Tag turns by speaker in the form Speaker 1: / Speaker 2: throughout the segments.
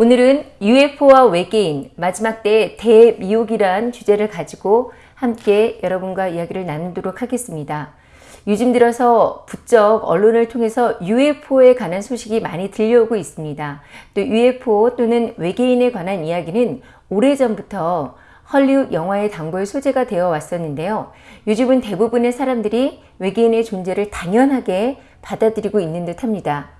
Speaker 1: 오늘은 UFO와 외계인 마지막 때 대미혹이란 주제를 가지고 함께 여러분과 이야기를 나누도록 하겠습니다. 요즘 들어서 부쩍 언론을 통해서 UFO에 관한 소식이 많이 들려오고 있습니다. 또 UFO 또는 외계인에 관한 이야기는 오래전부터 헐리우드 영화의 단골 소재가 되어 왔었는데요. 요즘은 대부분의 사람들이 외계인의 존재를 당연하게 받아들이고 있는 듯 합니다.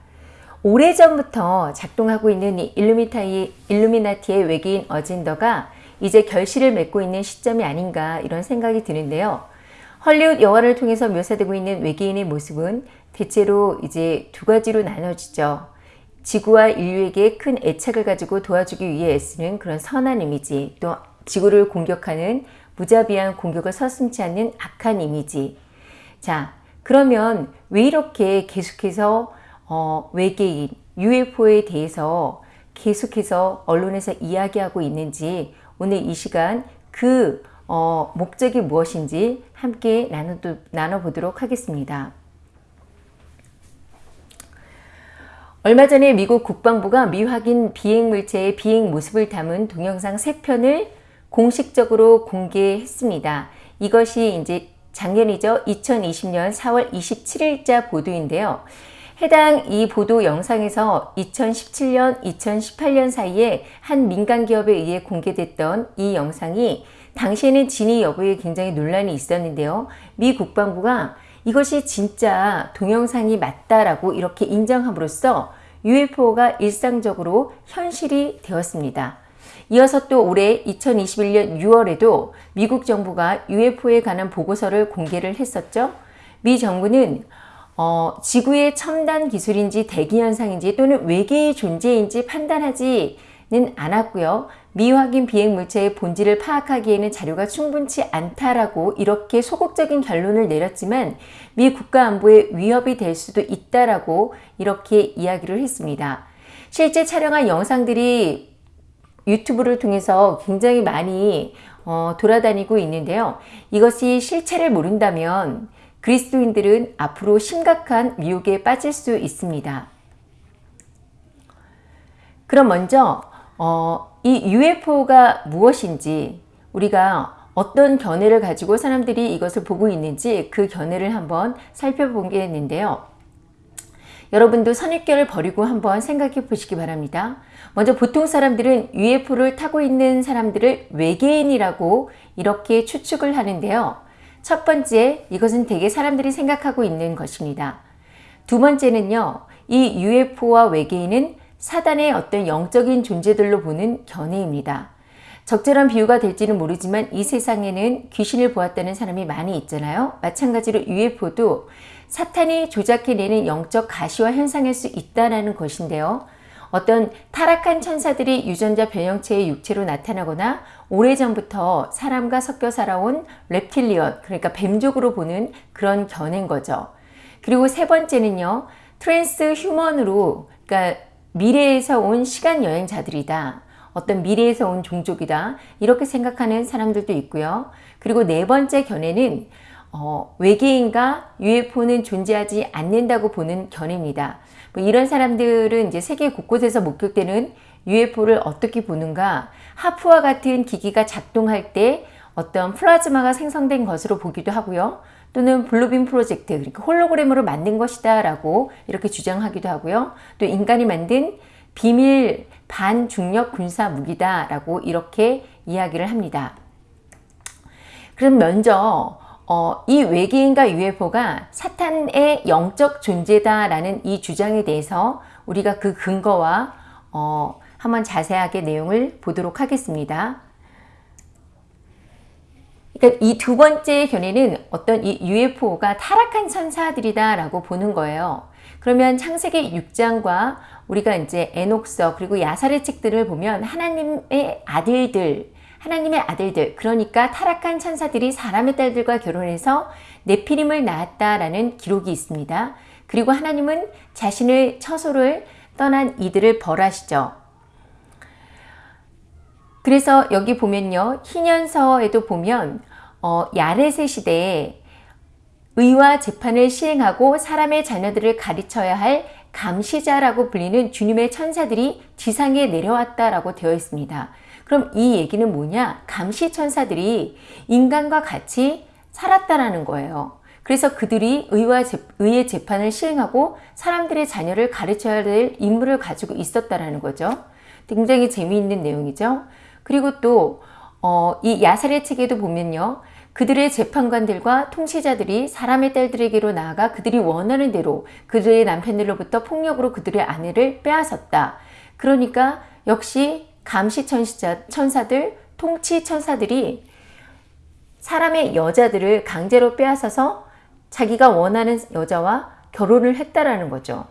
Speaker 1: 오래전부터 작동하고 있는 일루미타이, 일루미나티의 외계인 어젠더가 이제 결실을 맺고 있는 시점이 아닌가 이런 생각이 드는데요. 헐리우드 영화를 통해서 묘사되고 있는 외계인의 모습은 대체로 이제 두 가지로 나눠지죠. 지구와 인류에게 큰 애착을 가지고 도와주기 위해 애쓰는 그런 선한 이미지, 또 지구를 공격하는 무자비한 공격을 서슴지 않는 악한 이미지. 자, 그러면 왜 이렇게 계속해서 어, 외계인, UFO에 대해서 계속해서 언론에서 이야기하고 있는지 오늘 이 시간 그 어, 목적이 무엇인지 함께 나눠, 나눠보도록 하겠습니다. 얼마 전에 미국 국방부가 미확인 비행물체의 비행 모습을 담은 동영상 3편을 공식적으로 공개했습니다. 이것이 이제 작년이죠. 2020년 4월 27일자 보도인데요. 해당 이 보도 영상에서 2017년, 2018년 사이에 한 민간 기업에 의해 공개됐던 이 영상이 당시에는 진위 여부에 굉장히 논란이 있었는데요. 미 국방부가 이것이 진짜 동영상이 맞다라고 이렇게 인정함으로써 UFO가 일상적으로 현실이 되었습니다. 이어서 또 올해 2021년 6월에도 미국 정부가 UFO에 관한 보고서를 공개를 했었죠. 미 정부는 어, 지구의 첨단 기술인지 대기현상인지 또는 외계의 존재인지 판단하지는 않았고요. 미확인 비행 물체의 본질을 파악하기에는 자료가 충분치 않다라고 이렇게 소극적인 결론을 내렸지만 미 국가안보에 위협이 될 수도 있다라고 이렇게 이야기를 했습니다. 실제 촬영한 영상들이 유튜브를 통해서 굉장히 많이 어, 돌아다니고 있는데요. 이것이 실체를 모른다면 그리스도인들은 앞으로 심각한 미혹에 빠질 수 있습니다. 그럼 먼저 어, 이 UFO가 무엇인지 우리가 어떤 견해를 가지고 사람들이 이것을 보고 있는지 그 견해를 한번 살펴보겠는데요. 여러분도 선입견을 버리고 한번 생각해 보시기 바랍니다. 먼저 보통 사람들은 UFO를 타고 있는 사람들을 외계인이라고 이렇게 추측을 하는데요. 첫 번째, 이것은 대개 사람들이 생각하고 있는 것입니다. 두 번째는요, 이 UFO와 외계인은 사단의 어떤 영적인 존재들로 보는 견해입니다. 적절한 비유가 될지는 모르지만 이 세상에는 귀신을 보았다는 사람이 많이 있잖아요. 마찬가지로 UFO도 사탄이 조작해내는 영적 가시화 현상일 수 있다는 것인데요. 어떤 타락한 천사들이 유전자 변형체의 육체로 나타나거나 오래전부터 사람과 섞여 살아온 reptilian 그러니까 뱀족으로 보는 그런 견해인 거죠. 그리고 세 번째는요. transhuman으로 그러니까 미래에서 온 시간 여행자들이다. 어떤 미래에서 온 종족이다. 이렇게 생각하는 사람들도 있고요. 그리고 네 번째 견해는 어, 외계인과 UFO는 존재하지 않는다고 보는 견해입니다. 뭐 이런 사람들은 이제 세계 곳곳에서 목격되는 UFO를 어떻게 보는가 하프와 같은 기기가 작동할 때 어떤 플라즈마가 생성된 것으로 보기도 하고요. 또는 Blue Beam 프로젝트, 그러니까 홀로그램으로 만든 것이다 라고 이렇게 주장하기도 하고요. 또 인간이 만든 비밀 반중력 군사 무기다 라고 이렇게 이야기를 합니다. 그럼 먼저 어, 이 외계인과 UFO가 사탄의 영적 존재다라는 이 주장에 대해서 우리가 그 근거와 어, 한번 자세하게 내용을 보도록 하겠습니다. 그러니까 이 두 번째 견해는 어떤 이 UFO가 타락한 천사들이다 라고 보는 거예요. 그러면 창세기 6장과 우리가 이제 에녹서 그리고 야살의 책들을 보면 하나님의 아들들 하나님의 아들들 그러니까 타락한 천사들이 사람의 딸들과 결혼해서 네피림을 낳았다라는 기록이 있습니다. 그리고 하나님은 자신의 처소를 떠난 이들을 벌하시죠. 그래서 여기 보면요. 희년서에도 보면 어, 야레세 시대에 의와 재판을 시행하고 사람의 자녀들을 가르쳐야 할 감시자라고 불리는 주님의 천사들이 지상에 내려왔다라고 되어 있습니다. 그럼 이 얘기는 뭐냐? 감시 천사들이 인간과 같이 살았다라는 거예요. 그래서 그들이 의와 재, 의의 재판을 시행하고 사람들의 자녀를 가르쳐야 될 임무를 가지고 있었다라는 거죠. 굉장히 재미있는 내용이죠. 그리고 또, 어, 이 야살의 책에도 보면요. 그들의 재판관들과 통치자들이 사람의 딸들에게로 나아가 그들이 원하는 대로 그들의 남편들로부터 폭력으로 그들의 아내를 빼앗았다. 그러니까 역시 감시 천사들, 통치 천사들이 사람의 여자들을 강제로 빼앗아서 자기가 원하는 여자와 결혼을 했다라는 거죠.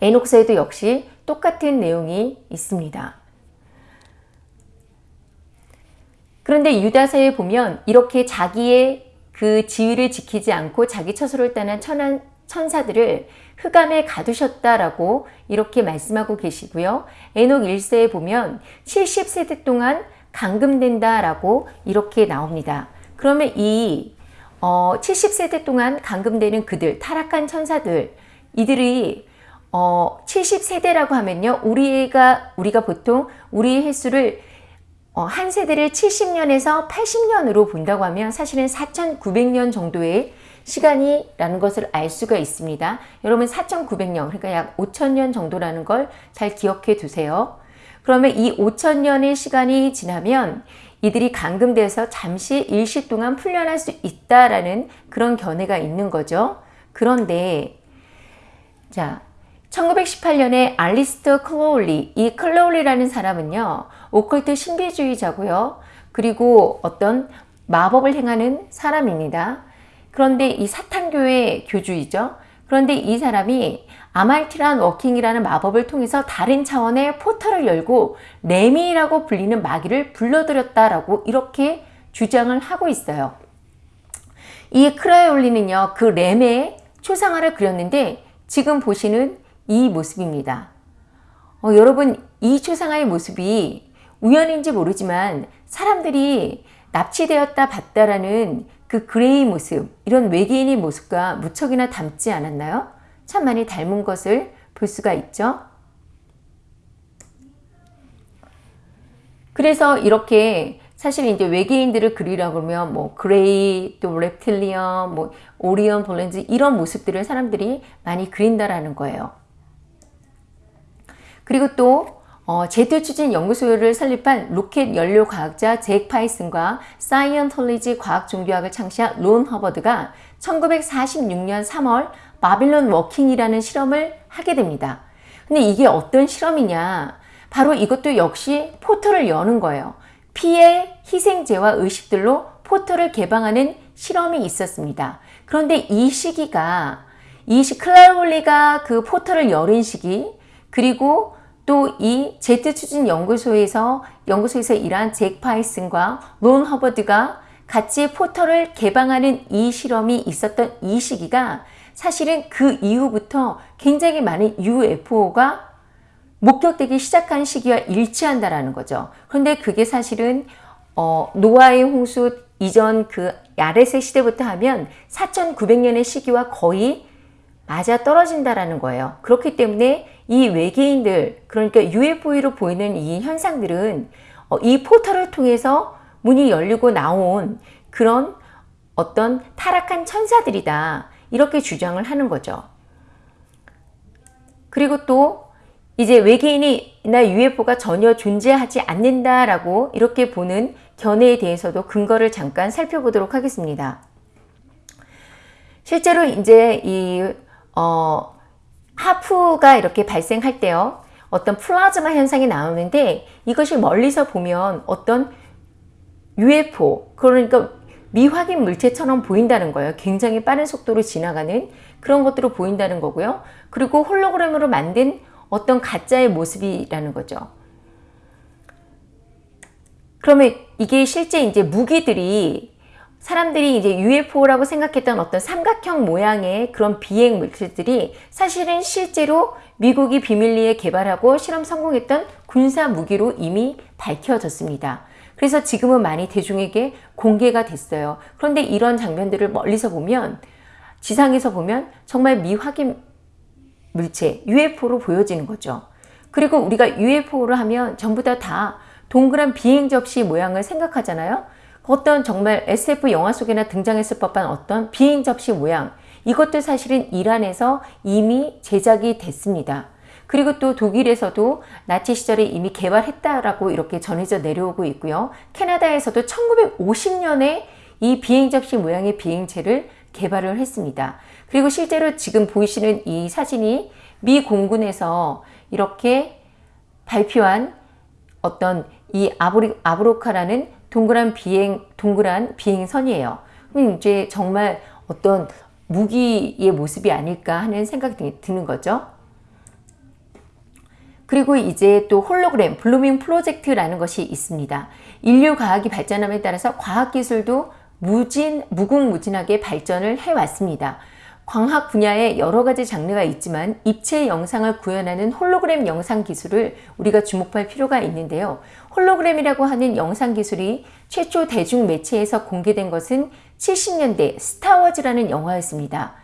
Speaker 1: 에녹서에도 역시 똑같은 내용이 있습니다. 그런데 유다서에 보면 이렇게 자기의 그 지위를 지키지 않고 자기 처소를 떠난 천한, 천사들을 흑암에 가두셨다라고 이렇게 말씀하고 계시고요. 에녹 1세에 보면 70세대 동안 감금된다라고 이렇게 나옵니다. 그러면 이 어, 70세대 동안 감금되는 그들, 타락한 천사들, 이들이 어, 70세대라고 하면요. 우리가, 우리가 보통 우리의 횟수를 어, 한 세대를 70년에서 80년으로 본다고 하면 사실은 4,900년 정도의 시간이라는 것을 알 수가 있습니다. 여러분 4,900년, 그러니까 약 5,000년 정도라는 걸 잘 기억해 두세요. 그러면 이 5,000년의 시간이 지나면 이들이 감금돼서 잠시 일시 동안 풀려날 수 있다라는 그런 견해가 있는 거죠. 그런데 자 1918년에 알리스터 클로울리, 이 클로울리라는 사람은요, 오컬트 신비주의자고요. 그리고 어떤 마법을 행하는 사람입니다. 그런데 이 사탄교회 교주이죠. 그런데 이 사람이 아말티란 워킹이라는 마법을 통해서 다른 차원의 포털을 열고 레미라고 불리는 마귀를 불러들였다라고 이렇게 주장을 하고 있어요. 이 크라이올리는요. 그 램의 초상화를 그렸는데 지금 보시는 이 모습입니다. 어, 여러분 이 초상화의 모습이 우연인지 모르지만 사람들이 납치되었다 봤다라는 그 grey 모습 이런 외계인의 모습과 무척이나 닮지 않았나요? 참 많이 닮은 것을 볼 수가 있죠. 그래서 이렇게 사실 이제 외계인들을 그리라고 그러면 뭐 grey 또 reptilian 뭐 오리온 blondes 이런 모습들을 사람들이 많이 그린다라는 거예요. 그리고 또 어, 제트 추진 연구소를 설립한 로켓 연료 과학자 잭 파슨스와 사이언톨로지 과학 종교학을 창시한 론 허버드가 1946년 3월 바빌론 Working이라는 실험을 하게 됩니다. 근데 이게 어떤 실험이냐? 바로 이것도 역시 포털을 여는 거예요. 피의 희생제와 의식들로 포털을 개방하는 실험이 있었습니다. 그런데 이 시기가 이 시, 클라울리가 그 포털을 열은 시기 그리고 또 이 제트 추진 연구소에서 연구소에서 일한 잭 파이슨과 론 허버드가 같이 포털을 개방하는 이 실험이 있었던 이 시기가 사실은 그 이후부터 굉장히 많은 UFO가 목격되기 시작한 시기와 일치한다라는 거죠. 그런데 그게 사실은 어, 노아의 홍수 이전 그 야레스 시대부터 하면 4,900년의 시기와 거의 맞아 떨어진다라는 거예요. 그렇기 때문에 이 외계인들 그러니까 UFO로 보이는 이 현상들은 어, 이 포털을 통해서 문이 열리고 나온 그런 어떤 타락한 천사들이다. 이렇게 주장을 하는 거죠. 그리고 또 이제 외계인이나 UFO가 전혀 존재하지 않는다라고 이렇게 보는 견해에 대해서도 근거를 잠깐 살펴보도록 하겠습니다. 실제로 이제 이 어, 하프가 이렇게 발생할 때요. 어떤 플라즈마 현상이 나오는데 이것이 멀리서 보면 어떤 UFO 그러니까 미확인 물체처럼 보인다는 거예요. 굉장히 빠른 속도로 지나가는 그런 것들로 보인다는 거고요. 그리고 홀로그램으로 만든 어떤 가짜의 모습이라는 거죠. 그러면 이게 실제 이제 무기들이 사람들이 이제 UFO라고 생각했던 어떤 삼각형 모양의 그런 비행 물체들이 사실은 실제로 미국이 비밀리에 개발하고 실험 성공했던 군사 무기로 이미 밝혀졌습니다. 그래서 지금은 많이 대중에게 공개가 됐어요. 그런데 이런 장면들을 멀리서 보면 지상에서 보면 정말 미확인 물체 UFO로 보여지는 거죠. 그리고 우리가 UFO를 하면 전부 다 다 동그란 비행 접시 모양을 생각하잖아요. 어떤 정말 SF 영화 속에나 등장했을 법한 어떤 비행 접시 모양 이것도 사실은 이란에서 이미 제작이 됐습니다. 그리고 또 독일에서도 나치 시절에 이미 개발했다라고 이렇게 전해져 내려오고 있고요. 캐나다에서도 1950년에 이 비행 접시 모양의 비행체를 개발을 했습니다. 그리고 실제로 지금 보이시는 이 사진이 미 공군에서 이렇게 발표한 어떤 이 아브리, 아브로카라는 동그란 비행, 동그란 비행선이에요. 그럼 이제 정말 어떤 무기의 모습이 아닐까 하는 생각이 드는 거죠. 그리고 이제 또 홀로그램, Blue Beam 프로젝트라는 것이 있습니다. 인류 과학이 발전함에 따라서 과학기술도 무진, 무궁무진하게 발전을 해왔습니다. 광학 분야에 여러 가지 장르가 있지만 입체 영상을 구현하는 홀로그램 영상 기술을 우리가 주목할 필요가 있는데요. 홀로그램이라고 하는 영상 기술이 최초 대중 매체에서 공개된 것은 70년대 스타워즈라는 영화였습니다.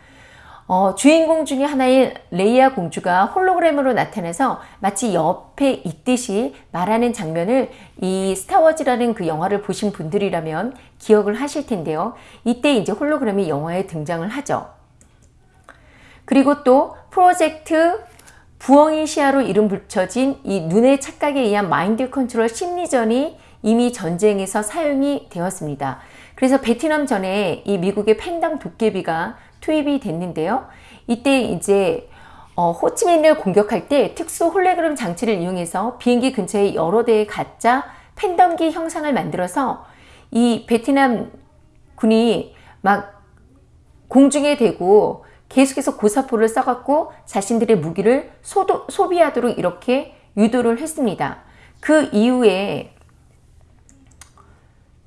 Speaker 1: 어, 주인공 중에 하나인 레이아 공주가 홀로그램으로 나타나서 마치 옆에 있듯이 말하는 장면을 이 스타워즈라는 그 영화를 보신 분들이라면 기억을 하실 텐데요. 이때 이제 홀로그램이 영화에 등장을 하죠. 그리고 또 프로젝트 부엉이 시야로 이름 붙여진 이 눈의 착각에 의한 마인드 컨트롤 심리전이 이미 전쟁에서 사용이 되었습니다. 그래서 베트남 전에 이 미국의 팬텀 도깨비가 투입이 됐는데요. 이때 이제 어, 호치민을 공격할 때 특수 홀로그램 장치를 이용해서 비행기 근처에 여러 대의 가짜 팬덤기 형상을 만들어서 이 베트남 군이 막 공중에 대고 계속해서 고사포를 써갖고 자신들의 무기를 소도, 소비하도록 이렇게 유도를 했습니다. 그 이후에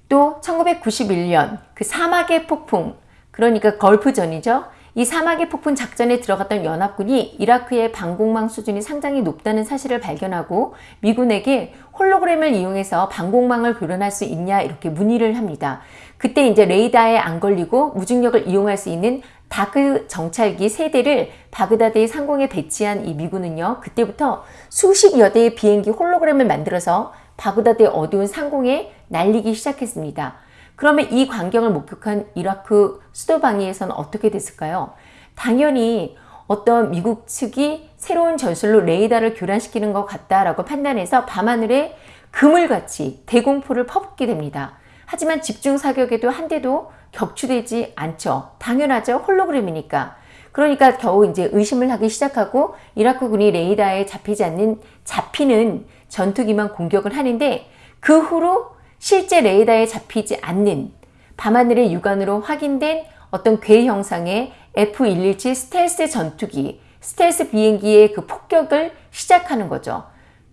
Speaker 1: 또 1991년 그 사막의 폭풍 그러니까 걸프전이죠. 이 사막의 폭풍 작전에 들어갔던 연합군이 이라크의 방공망 수준이 상당히 높다는 사실을 발견하고 미군에게 홀로그램을 이용해서 방공망을 교란할 수 있냐 이렇게 문의를 합니다. 그때 이제 레이더에 안 걸리고 무중력을 이용할 수 있는 Dark 정찰기 세 대를 바그다드의 상공에 배치한 이 미군은요. 그때부터 수십 여 대의 비행기 홀로그램을 만들어서 바그다드의 어두운 상공에 날리기 시작했습니다. 그러면 이 광경을 목격한 이라크 수도방위에서는 어떻게 됐을까요? 당연히 어떤 미국 측이 새로운 전술로 레이더를 교란시키는 것 같다라고 판단해서 밤하늘에 그물같이 대공포를 퍼붓게 됩니다. 하지만 집중 사격에도 한 대도 격추되지 않죠. 당연하죠. 홀로그램이니까. 그러니까 겨우 이제 의심을 하기 시작하고 이라크군이 레이더에 잡히지 않는 잡히는 전투기만 공격을 하는데 그 후로 실제 레이더에 잡히지 않는 밤하늘의 육안으로 확인된 어떤 괴 형상의 F-117 스텔스 전투기, 스텔스 비행기의 그 폭격을 시작하는 거죠.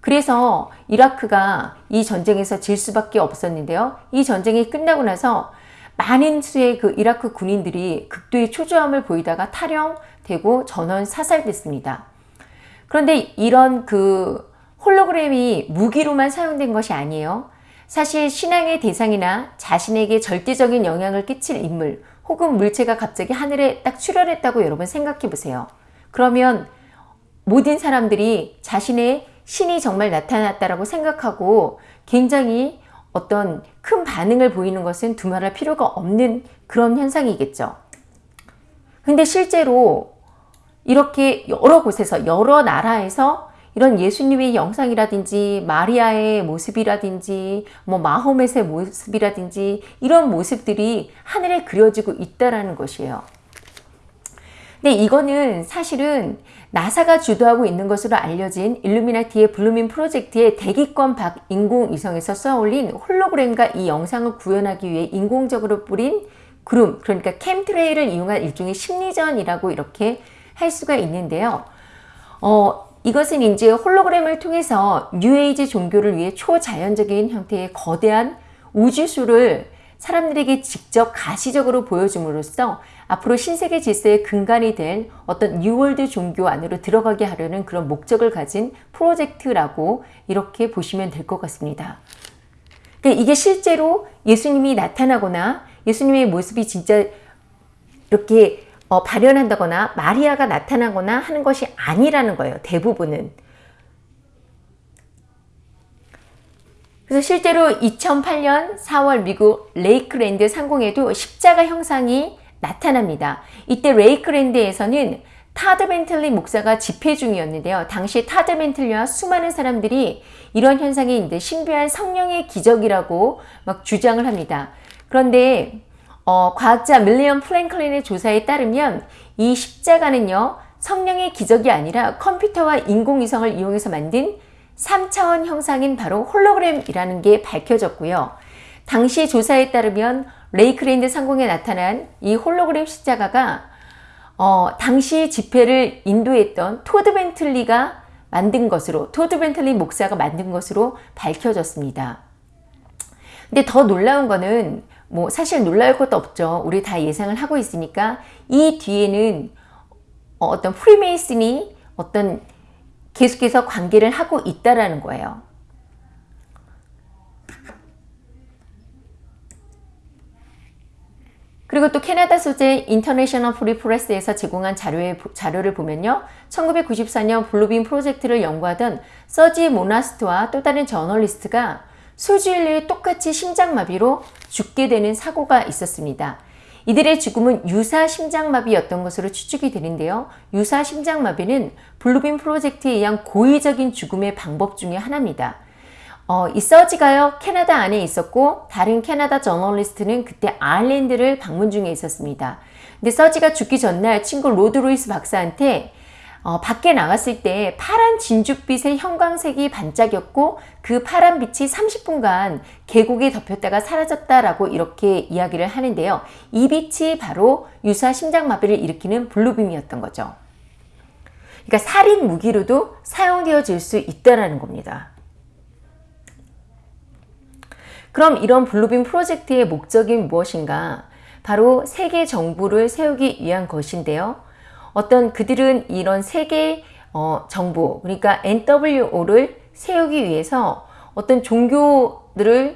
Speaker 1: 그래서 이라크가 이 전쟁에서 질 수밖에 없었는데요. 이 전쟁이 끝나고 나서 많은 수의 그 이라크 군인들이 극도의 초조함을 보이다가 탈영되고 전원 사살됐습니다. 그런데 이런 그 홀로그램이 무기로만 사용된 것이 아니에요. 사실 신앙의 대상이나 자신에게 절대적인 영향을 끼칠 인물 혹은 물체가 갑자기 하늘에 딱 출현했다고 여러분 생각해 보세요. 그러면 모든 사람들이 자신의 신이 정말 나타났다라고 생각하고 굉장히 어떤 큰 반응을 보이는 것은 두말할 필요가 없는 그런 현상이겠죠. 근데 실제로 이렇게 여러 곳에서 여러 나라에서 이런 예수님의 영상이라든지 마리아의 모습이라든지 뭐 마호멧의 모습이라든지 이런 모습들이 하늘에 그려지고 있다라는 것이에요. 근데 이거는 사실은 나사가 주도하고 있는 것으로 알려진 일루미나티의 Blue Beam 프로젝트의 대기권 밖 인공위성에서 쏘아올린 홀로그램과 이 영상을 구현하기 위해 인공적으로 뿌린 구름, 그러니까 chemtrail을 이용한 일종의 심리전이라고 이렇게 할 수가 있는데요. 어, 이것은 이제 홀로그램을 통해서 뉴에이지 종교를 위해 초자연적인 형태의 거대한 우주쇼를 사람들에게 직접 가시적으로 보여줌으로써 앞으로 신세계 질서의 근간이 될 어떤 New World 종교 안으로 들어가게 하려는 그런 목적을 가진 프로젝트라고 이렇게 보시면 될 것 같습니다. 그러니까 이게 실제로 예수님이 나타나거나 예수님의 모습이 진짜 이렇게 어, 발현한다거나 마리아가 나타나거나 하는 것이 아니라는 거예요. 대부분은. 그래서 실제로 2008년 4월 미국 레이크랜드 상공에도 십자가 형상이 나타납니다. 이때 레이크랜드에서는 타드 벤틀리 목사가 집회 중이었는데요. 당시 타드 벤틀리와 수많은 사람들이 이런 현상이 있는데 신비한 성령의 기적이라고 막 주장을 합니다. 그런데 어, 과학자 윌리엄 프랭클린의 조사에 따르면 이 십자가는요 성령의 기적이 아니라 컴퓨터와 인공위성을 이용해서 만든 3차원 형상인 바로 홀로그램이라는 게 밝혀졌고요. 당시 조사에 따르면 레이크랜드 상공에 나타난 이 홀로그램 십자가가 어, 당시 집회를 인도했던 토드 벤틀리가 만든 것으로 토드 벤틀리 목사가 만든 것으로 밝혀졌습니다. 근데 더 놀라운 거는 뭐 사실 놀랄 것도 없죠. 우리 다 예상을 하고 있으니까 이 뒤에는 어떤 프리메이슨이 어떤 계속해서 관계를 하고 있다라는 거예요. 그리고 또 캐나다 소재 International Free Press에서 제공한 자료의, 자료를 보면요. 1994년 Blue Beam 프로젝트를 연구하던 서지 모나스트와 또 다른 저널리스트가 수주일 내에 똑같이 심장마비로 죽게 되는 사고가 있었습니다. 이들의 죽음은 유사 심장마비였던 것으로 추측이 되는데요. 유사 심장마비는 Blue Beam 프로젝트에 의한 고의적인 죽음의 방법 중의 하나입니다. 어, 이 서지가요 캐나다 안에 있었고 다른 캐나다 저널리스트는 그때 아일랜드를 방문 중에 있었습니다. 근데 서지가 죽기 전날 친구 로드 루이스 박사한테 어, 밖에 나갔을 때 파란 진주빛의 형광색이 반짝였고 그 파란 빛이 30분간 계곡에 덮였다가 사라졌다라고 이렇게 이야기를 하는데요. 이 빛이 바로 유사 심장마비를 일으키는 블루빔이었던 거죠. 그러니까 살인 무기로도 사용되어질 수 있다는 겁니다. 그럼 이런 블루빔 프로젝트의 목적이 무엇인가? 바로 세계 정부를 세우기 위한 것인데요. 어떤 그들은 이런 세계 어, 정부, 그러니까 NWO를 세우기 위해서 어떤 종교들을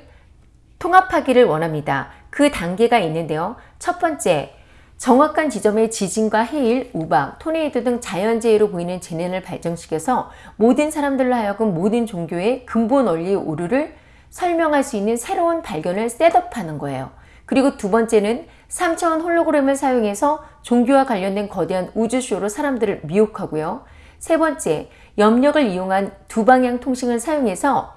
Speaker 1: 통합하기를 원합니다. 그 단계가 있는데요. 첫 번째, 정확한 지점의 지진과 해일, 우박, 토네이도 등 자연재해로 보이는 재난을 발전시켜서 모든 사람들로 하여금 모든 종교의 근본 원리의 오류를 설명할 수 있는 새로운 발견을 셋업하는 거예요. 그리고 두 번째는 3차원 홀로그램을 사용해서 종교와 관련된 거대한 우주쇼로 사람들을 미혹하고요. 세 번째, 염력을 이용한 두 방향 통신을 사용해서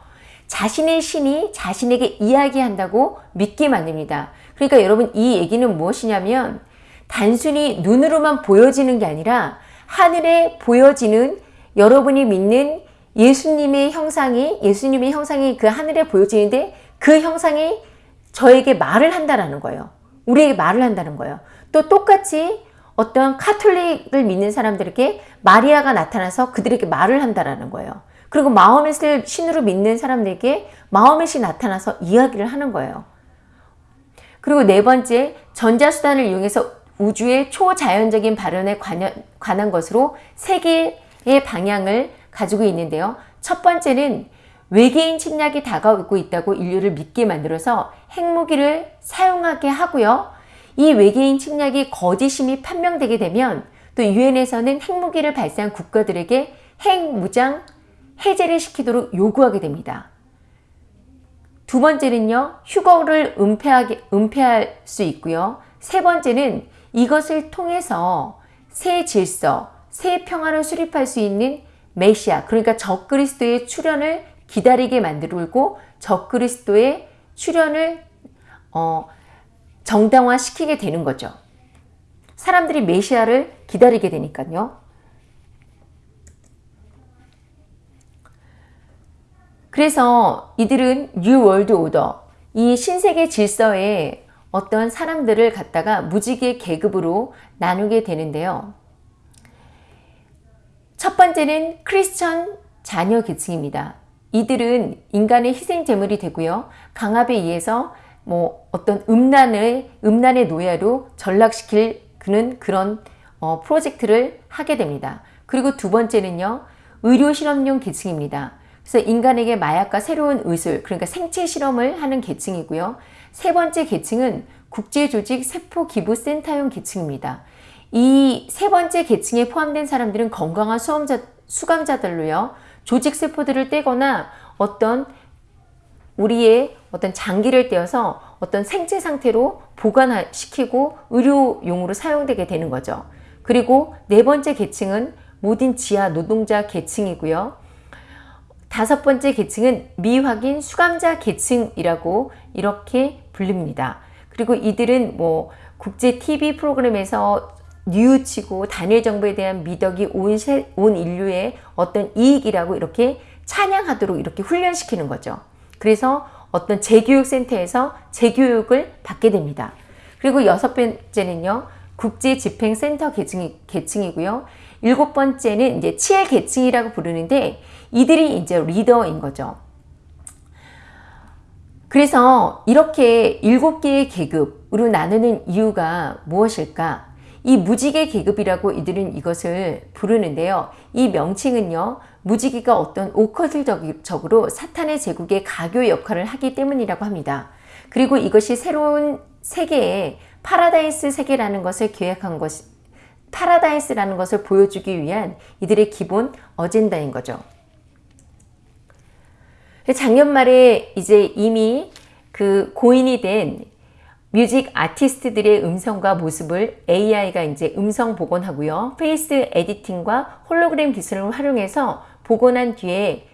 Speaker 1: 자신의 신이 자신에게 이야기한다고 믿게 만듭니다. 그러니까 여러분 이 얘기는 무엇이냐면 단순히 눈으로만 보여지는 게 아니라 하늘에 보여지는 여러분이 믿는 예수님의 형상이 예수님의 형상이 그 하늘에 보여지는데 그 형상이 저에게 말을 한다라는 거예요. 우리에게 말을 한다는 거예요. 또 똑같이 어떤 카톨릭을 믿는 사람들에게 마리아가 나타나서 그들에게 말을 한다라는 거예요. 그리고 마음의 신으로 믿는 사람들에게 신 나타나서 이야기를 하는 거예요. 그리고 네 번째, 전자수단을 이용해서 우주의 초자연적인 발현에 관한 것으로 세 개의 방향을 가지고 있는데요. 첫 번째는 외계인 침략이 다가오고 있다고 인류를 믿게 만들어서 핵무기를 사용하게 하고요. 이 외계인 침략이 거짓임이 판명되게 되면 또 유엔에서는 핵무기를 발사한 국가들에게 핵무장 해제를 시키도록 요구하게 됩니다. 두 번째는요, 휴거를 은폐하게, 은폐할 수 있고요. 세 번째는 이것을 통해서 새 질서, 새 평화를 수립할 수 있는 메시아, 그러니까 적그리스도의 출현을 기다리게 만들고 적그리스도의 출현을 어, 정당화시키게 되는 거죠. 사람들이 메시아를 기다리게 되니까요. 그래서 이들은 New World Order, 이 신세계 질서에 어떤 사람들을 갖다가 무지개 계급으로 나누게 되는데요. 첫 번째는 크리스천 자녀 계층입니다. 이들은 인간의 희생 제물이 되고요. 강압에 의해서 뭐 어떤 음란의 음란의 노예로 전락시킬 그는 그런 어, 프로젝트를 하게 됩니다. 그리고 두 번째는요. 의료 실험용 계층입니다. 그래서 인간에게 마약과 새로운 의술, 그러니까 생체 실험을 하는 계층이고요. 세 번째 계층은 국제조직 세포기부센터용 계층입니다. 이 세 번째 계층에 포함된 사람들은 건강한 수험자, 수감자들로요. 조직 세포들을 떼거나 어떤 우리의 어떤 장기를 떼어서 어떤 생체 상태로 보관시키고 의료용으로 사용되게 되는 거죠. 그리고 네 번째 계층은 모든 지하 노동자 계층이고요. 다섯 번째 계층은 미확인 수감자 계층이라고 이렇게 불립니다. 그리고 이들은 뭐 국제 TV 프로그램에서 뉘우치고 단일 정부에 대한 미덕이 온, 세, 온 인류의 어떤 이익이라고 이렇게 찬양하도록 이렇게 훈련시키는 거죠. 그래서 어떤 재교육센터에서 재교육을 받게 됩니다. 그리고 여섯 번째는요, 국제집행센터 계층이, 계층이고요. 일곱 번째는 이제 치엘 계층이라고 부르는데 이들이 이제 리더인 거죠. 그래서 이렇게 일곱 개의 계급으로 나누는 이유가 무엇일까? 이 무지개 계급이라고 이들은 이것을 부르는데요. 이 명칭은요. 무지개가 어떤 오컬트적으로 사탄의 제국의 가교 역할을 하기 때문이라고 합니다. 그리고 이것이 새로운 세계의 파라다이스 세계라는 것을 계획한 것, 파라다이스라는 것을 보여주기 위한 이들의 기본 어젠다인 거죠. 작년 말에 이제 이미 그 고인이 된 music artist들의 음성과 모습을 AI가 이제 음성 복원하고요. face editing과 홀로그램 기술을 활용해서 복원한 뒤에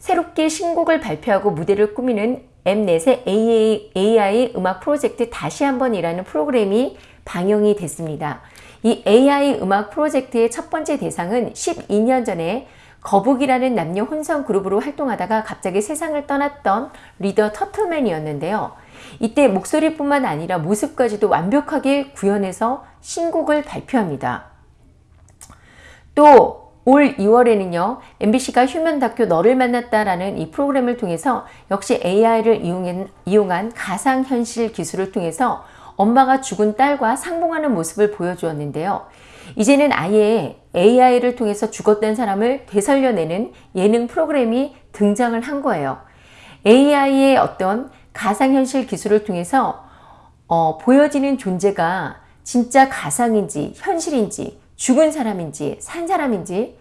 Speaker 1: 새롭게 신곡을 발표하고 무대를 꾸미는 엠넷의 AI, AI 음악 프로젝트 다시 한번이라는 프로그램이 방영이 됐습니다. 이 AI 음악 프로젝트의 첫 번째 대상은 12년 전에 거북이라는 남녀 혼성 그룹으로 활동하다가 갑자기 세상을 떠났던 리더 터틀맨이었는데요. 이때 목소리뿐만 아니라 모습까지도 완벽하게 구현해서 신곡을 발표합니다. 또 올 2월에는요 MBC가 휴면 다큐 너를 만났다라는 이 프로그램을 통해서 역시 AI를 이용한, 가상현실 기술을 통해서 엄마가 죽은 딸과 상봉하는 모습을 보여주었는데요. 이제는 아예 AI를 통해서 죽었던 사람을 되살려내는 예능 프로그램이 등장을 한 거예요. AI의 어떤 가상현실 기술을 통해서 어, 보여지는 존재가 진짜 가상인지 현실인지 죽은 사람인지 산 사람인지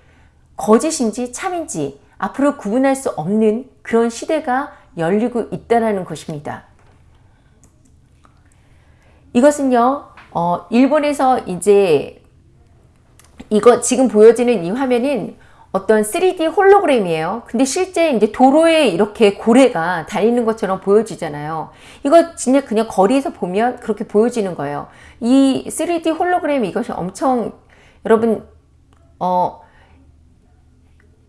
Speaker 1: 거짓인지 참인지 앞으로 구분할 수 없는 그런 시대가 열리고 있다는 것입니다. 이것은요, 어, 일본에서 이제 이거 지금 보여지는 이 화면은 어떤 3D 홀로그램이에요. 근데 실제 이제 도로에 이렇게 고래가 달리는 것처럼 보여지잖아요. 이거 진짜 그냥 거리에서 보면 그렇게 보여지는 거예요. 이 3D 홀로그램 이것이 엄청 여러분 어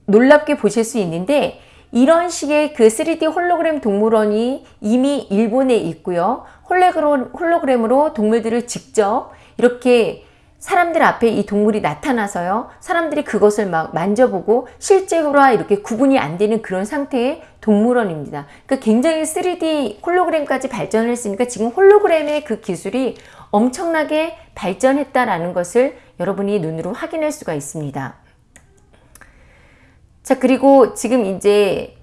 Speaker 1: 놀랍게 보실 수 있는데 이런 식의 그 3D 홀로그램 동물원이 이미 일본에 있고요. 홀로그램으로 동물들을 직접 이렇게 사람들 앞에 이 동물이 나타나서요. 사람들이 그것을 막 만져보고 실제로와 이렇게 구분이 안 되는 그런 상태의 동물원입니다. 그러니까 굉장히 3D 홀로그램까지 발전을 했으니까 지금 홀로그램의 그 기술이 엄청나게 발전했다라는 것을 여러분이 눈으로 확인할 수가 있습니다. 자, 그리고 지금 이제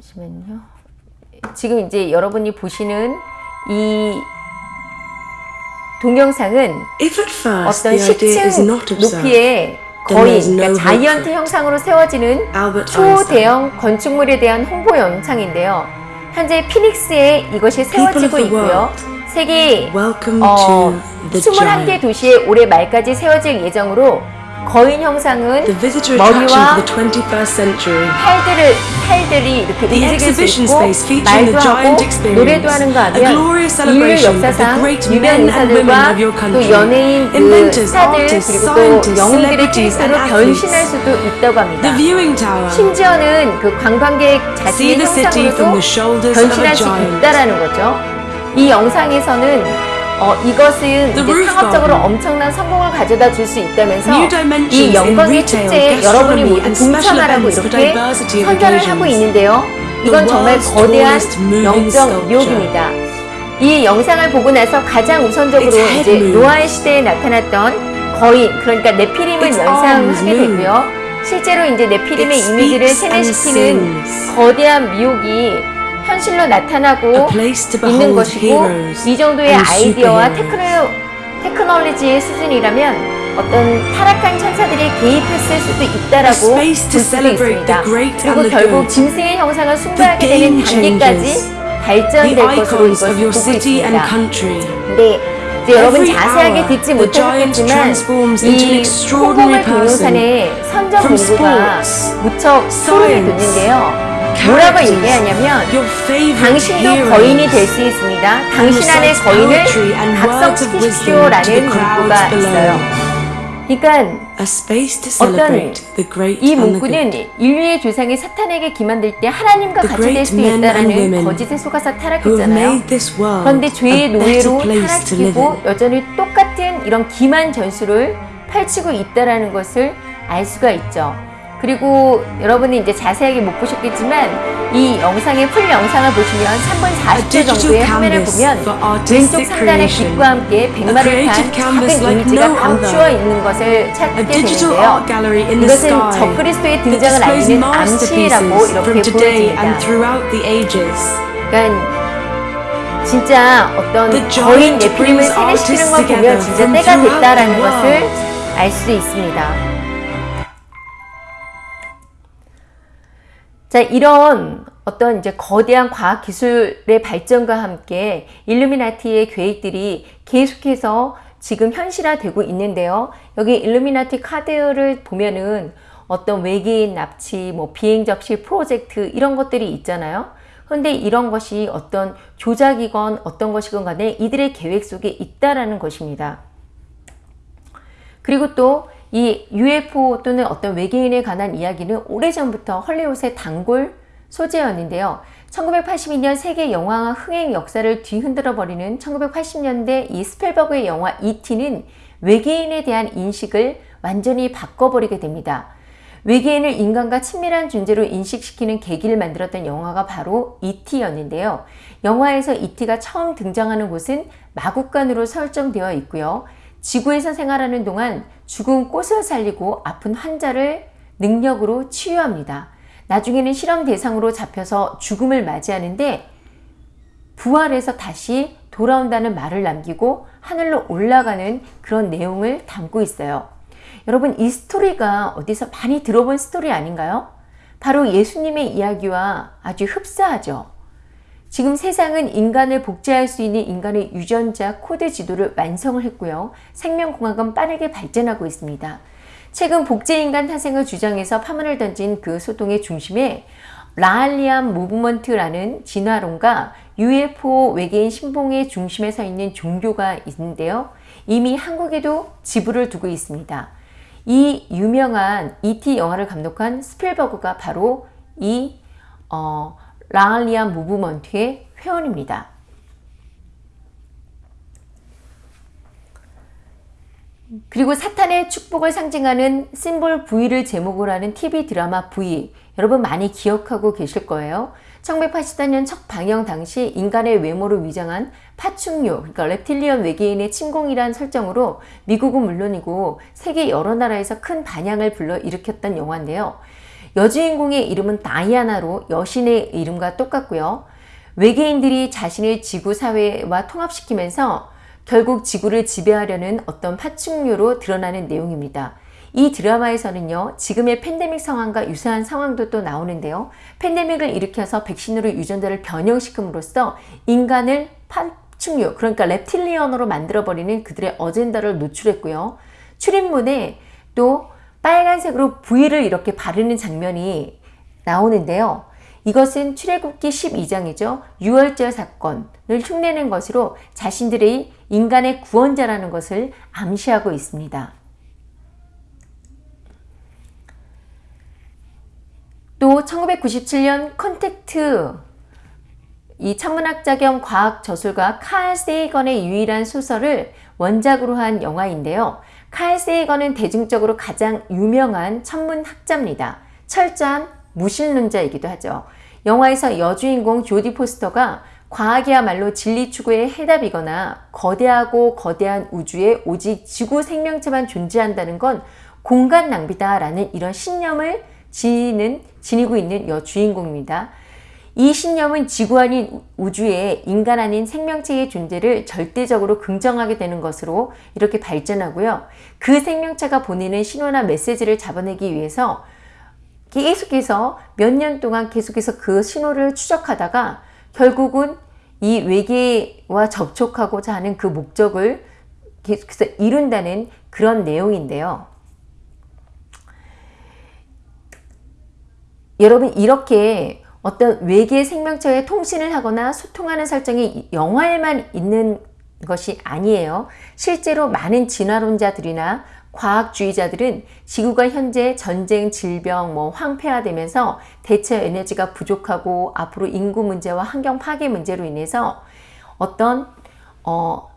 Speaker 1: 잠시만요. 지금 이제 여러분이 보시는 이 동영상은 어떤 10층 높이의 거의 그러니까 자이언트 형상으로 세워지는 초대형 건축물에 대한 홍보 영상인데요. 현재 피닉스에 이것이 세워지고 있고요. 세계 어, 21개 도시에 올해 말까지 세워질 예정으로 거인 형상은 머리와 팔들을, 팔들이 이렇게 움직일 수 있고 말도 하고 노래도 하는가 하면 인류 역사상 유명 인사들과 또 연예인 그 스타들 그리고 또 영웅들의 캐릭터로 변신할 수도 있다고 합니다. 심지어는 그 관광객 자신의 형상으로도 변신할 수 있다는 거죠. 이 영상에서는 어, 이것은 이제 상업적으로 엄청난 성공을 가져다 줄 수 있다면서 이 영광의 축제에 여러분이 모두 동참하라고 이렇게 선전을 하고 있는데요. 이건 정말 거대한 영적 유혹입니다. 이 영상을 보고 나서 가장 우선적으로 이제 노아의 시대에 나타났던 거인, 그러니까 네피림을 연상하게 되고요. 실제로 이제 네피림의 이미지를 세뇌시키는 거대한 미혹이 현실로 나타나고 있는 것이고 이 정도의 아이디어와 테크노, 테크놀로지의 수준이라면 어떤 타락한 천사들이 개입했을 수도 있다라고 볼
Speaker 2: A space to
Speaker 1: 수도
Speaker 2: celebrate
Speaker 1: 있습니다. 그리고 결국. 짐승의 형상을 숭배하게 되는 단계까지 발전될 것으로 이것을 보고 있습니다. 네, 이제 여러분 자세하게 듣지 못하셨겠지만 이 홍보물 동영상의 선정
Speaker 2: sports,
Speaker 1: 무척
Speaker 2: science,
Speaker 1: 돋는데요. 뭐라고 얘기하냐면 당신도. 거인이 될 수 있습니다. 당신
Speaker 2: recites
Speaker 1: 거인을 각성시키십시오라는 문구가. 있어요. 그러니까 어떤 이 문구는. 인류의 조상이 사탄에게 기만될 때 하나님과 같이 될수
Speaker 2: women
Speaker 1: 거짓에 속아서 타락했잖아요. 그런데 죄의 노예로 타락시키고. 여전히 똑같은 이런 기만 전술을 펼치고 있다라는 것을 알 수가 있죠. 그리고 여러분이 이제 자세하게 못 보셨겠지만 이 영상의 풀 영상을 보시면 3분 40초
Speaker 2: digital
Speaker 1: 정도의 화면을 보면 왼쪽 상단의. 빛과 함께 백마를 탄 작은 이미지가 감추어. 있는 것을 찾게 되는데요. 이것은 적그리스도의 등장을 알리는 암시라고 이렇게 보여집니다. 그러니까 진짜 어떤 거인
Speaker 2: brings
Speaker 1: 세뇌시키는 걸 보면 진짜 때가 됐다라는 것을. 알 수도 있습니다. 자, 이런 어떤 이제 거대한 과학 기술의 발전과 함께 일루미나티의 계획들이 계속해서 지금 현실화되고 있는데요. 여기 일루미나티 카드를 보면은 어떤 외계인 납치, 뭐 비행 접시 프로젝트 이런 것들이 있잖아요. 그런데 이런 것이 어떤 조작이건 어떤 것이건 간에 이들의 계획 속에 있다라는 것입니다. 그리고 또 이 UFO 또는 어떤 외계인에 관한 이야기는 오래전부터 헐리우드의 단골 소재였는데요. 1982년 세계 영화화 흥행 역사를 뒤흔들어 버리는 1980년대 이 스펠버그의 영화 E.T.는 외계인에 대한 인식을 완전히 바꿔버리게 됩니다. 외계인을 인간과 친밀한 존재로 인식시키는 계기를 만들었던 영화가 바로 E.T.였는데요. 영화에서 E.T.가 처음 등장하는 곳은 마국간으로 설정되어 있고요. 지구에서 생활하는 동안 죽은 꽃을 살리고 아픈 환자를 능력으로 치유합니다. 나중에는 실험 대상으로 잡혀서 죽음을 맞이하는데 부활해서 다시 돌아온다는 말을 남기고 하늘로 올라가는 그런 내용을 담고 있어요. 여러분 이 스토리가 어디서 많이 들어본 스토리 아닌가요? 바로 예수님의 이야기와 아주 흡사하죠. 지금 세상은 인간을 복제할 수 있는 인간의 유전자 코드 지도를 완성을 했고요. 생명공학은 빠르게 발전하고 있습니다. 최근 복제인간 탄생을 주장해서 파문을 던진 그 소동의 중심에 Raelian Movement라는 진화론과 UFO 외계인 신봉의 중심에 서 있는 종교가 있는데요. 이미 한국에도 지부를 두고 있습니다. 이 유명한 E.T. 영화를 감독한 스필버그가 바로 이 어, Raelian Movement의 회원입니다. 그리고 사탄의 축복을 상징하는 symbol V를 제목으로 하는 TV 드라마 V 여러분 많이 기억하고 계실 거예요. 1984년 첫 방영 당시 인간의 외모를 위장한 파충류, 그러니까 reptilian 외계인의 침공이란 설정으로 미국은 물론이고 세계 여러 나라에서 큰 반향을 불러일으켰던 영화인데요. 여주인공의 이름은 다이아나로 여신의 이름과 똑같고요. 외계인들이 자신을 지구 사회와 통합시키면서 결국 지구를 지배하려는 어떤 파충류로 드러나는 내용입니다. 이 드라마에서는요, 지금의 팬데믹 상황과 유사한 상황도 또 나오는데요. 팬데믹을 일으켜서 백신으로 유전자를 변형시킴으로써 인간을 파충류, 그러니까 reptilian으로 만들어버리는 그들의 어젠다를 노출했고요. 출입문에 또 빨간색으로 V를 이렇게 바르는 장면이 나오는데요. 이것은 출애굽기 12장이죠. 유월절 사건을 흉내낸 것으로 자신들의 인간의 구원자라는 것을 암시하고 있습니다. 또 1997년 컨택트 이 천문학자 겸 과학 저술가 칼 세이건의 유일한 소설을 원작으로 한 영화인데요. 칼 세이건은 대중적으로 가장 유명한 천문학자입니다. 철저한 무신론자이기도 하죠. 영화에서 여주인공 조디 포스터가 과학이야말로 진리 추구의 해답이거나 거대하고 거대한 우주에 오직 지구 생명체만 존재한다는 건 공간 낭비다라는 이런 신념을 지니는, 지니고 있는 여주인공입니다. 이 신념은 지구 아닌 우주에 인간 아닌 생명체의 존재를 절대적으로 긍정하게 되는 것으로 이렇게 발전하고요. 그 생명체가 보내는 신호나 메시지를 잡아내기 위해서 계속해서 몇 년 동안 계속해서 그 신호를 추적하다가 결국은 이 외계와 접촉하고자 하는 그 목적을 계속해서 이룬다는 그런 내용인데요. 여러분 이렇게 어떤 외계 생명체의 통신을 하거나 소통하는 설정이 영화에만 있는 것이 아니에요. 실제로 많은 진화론자들이나 과학주의자들은 지구가 현재 전쟁, 질병, 뭐 황폐화되면서 대체 에너지가 부족하고 앞으로 인구 문제와 환경 파괴 문제로 인해서 어떤 어,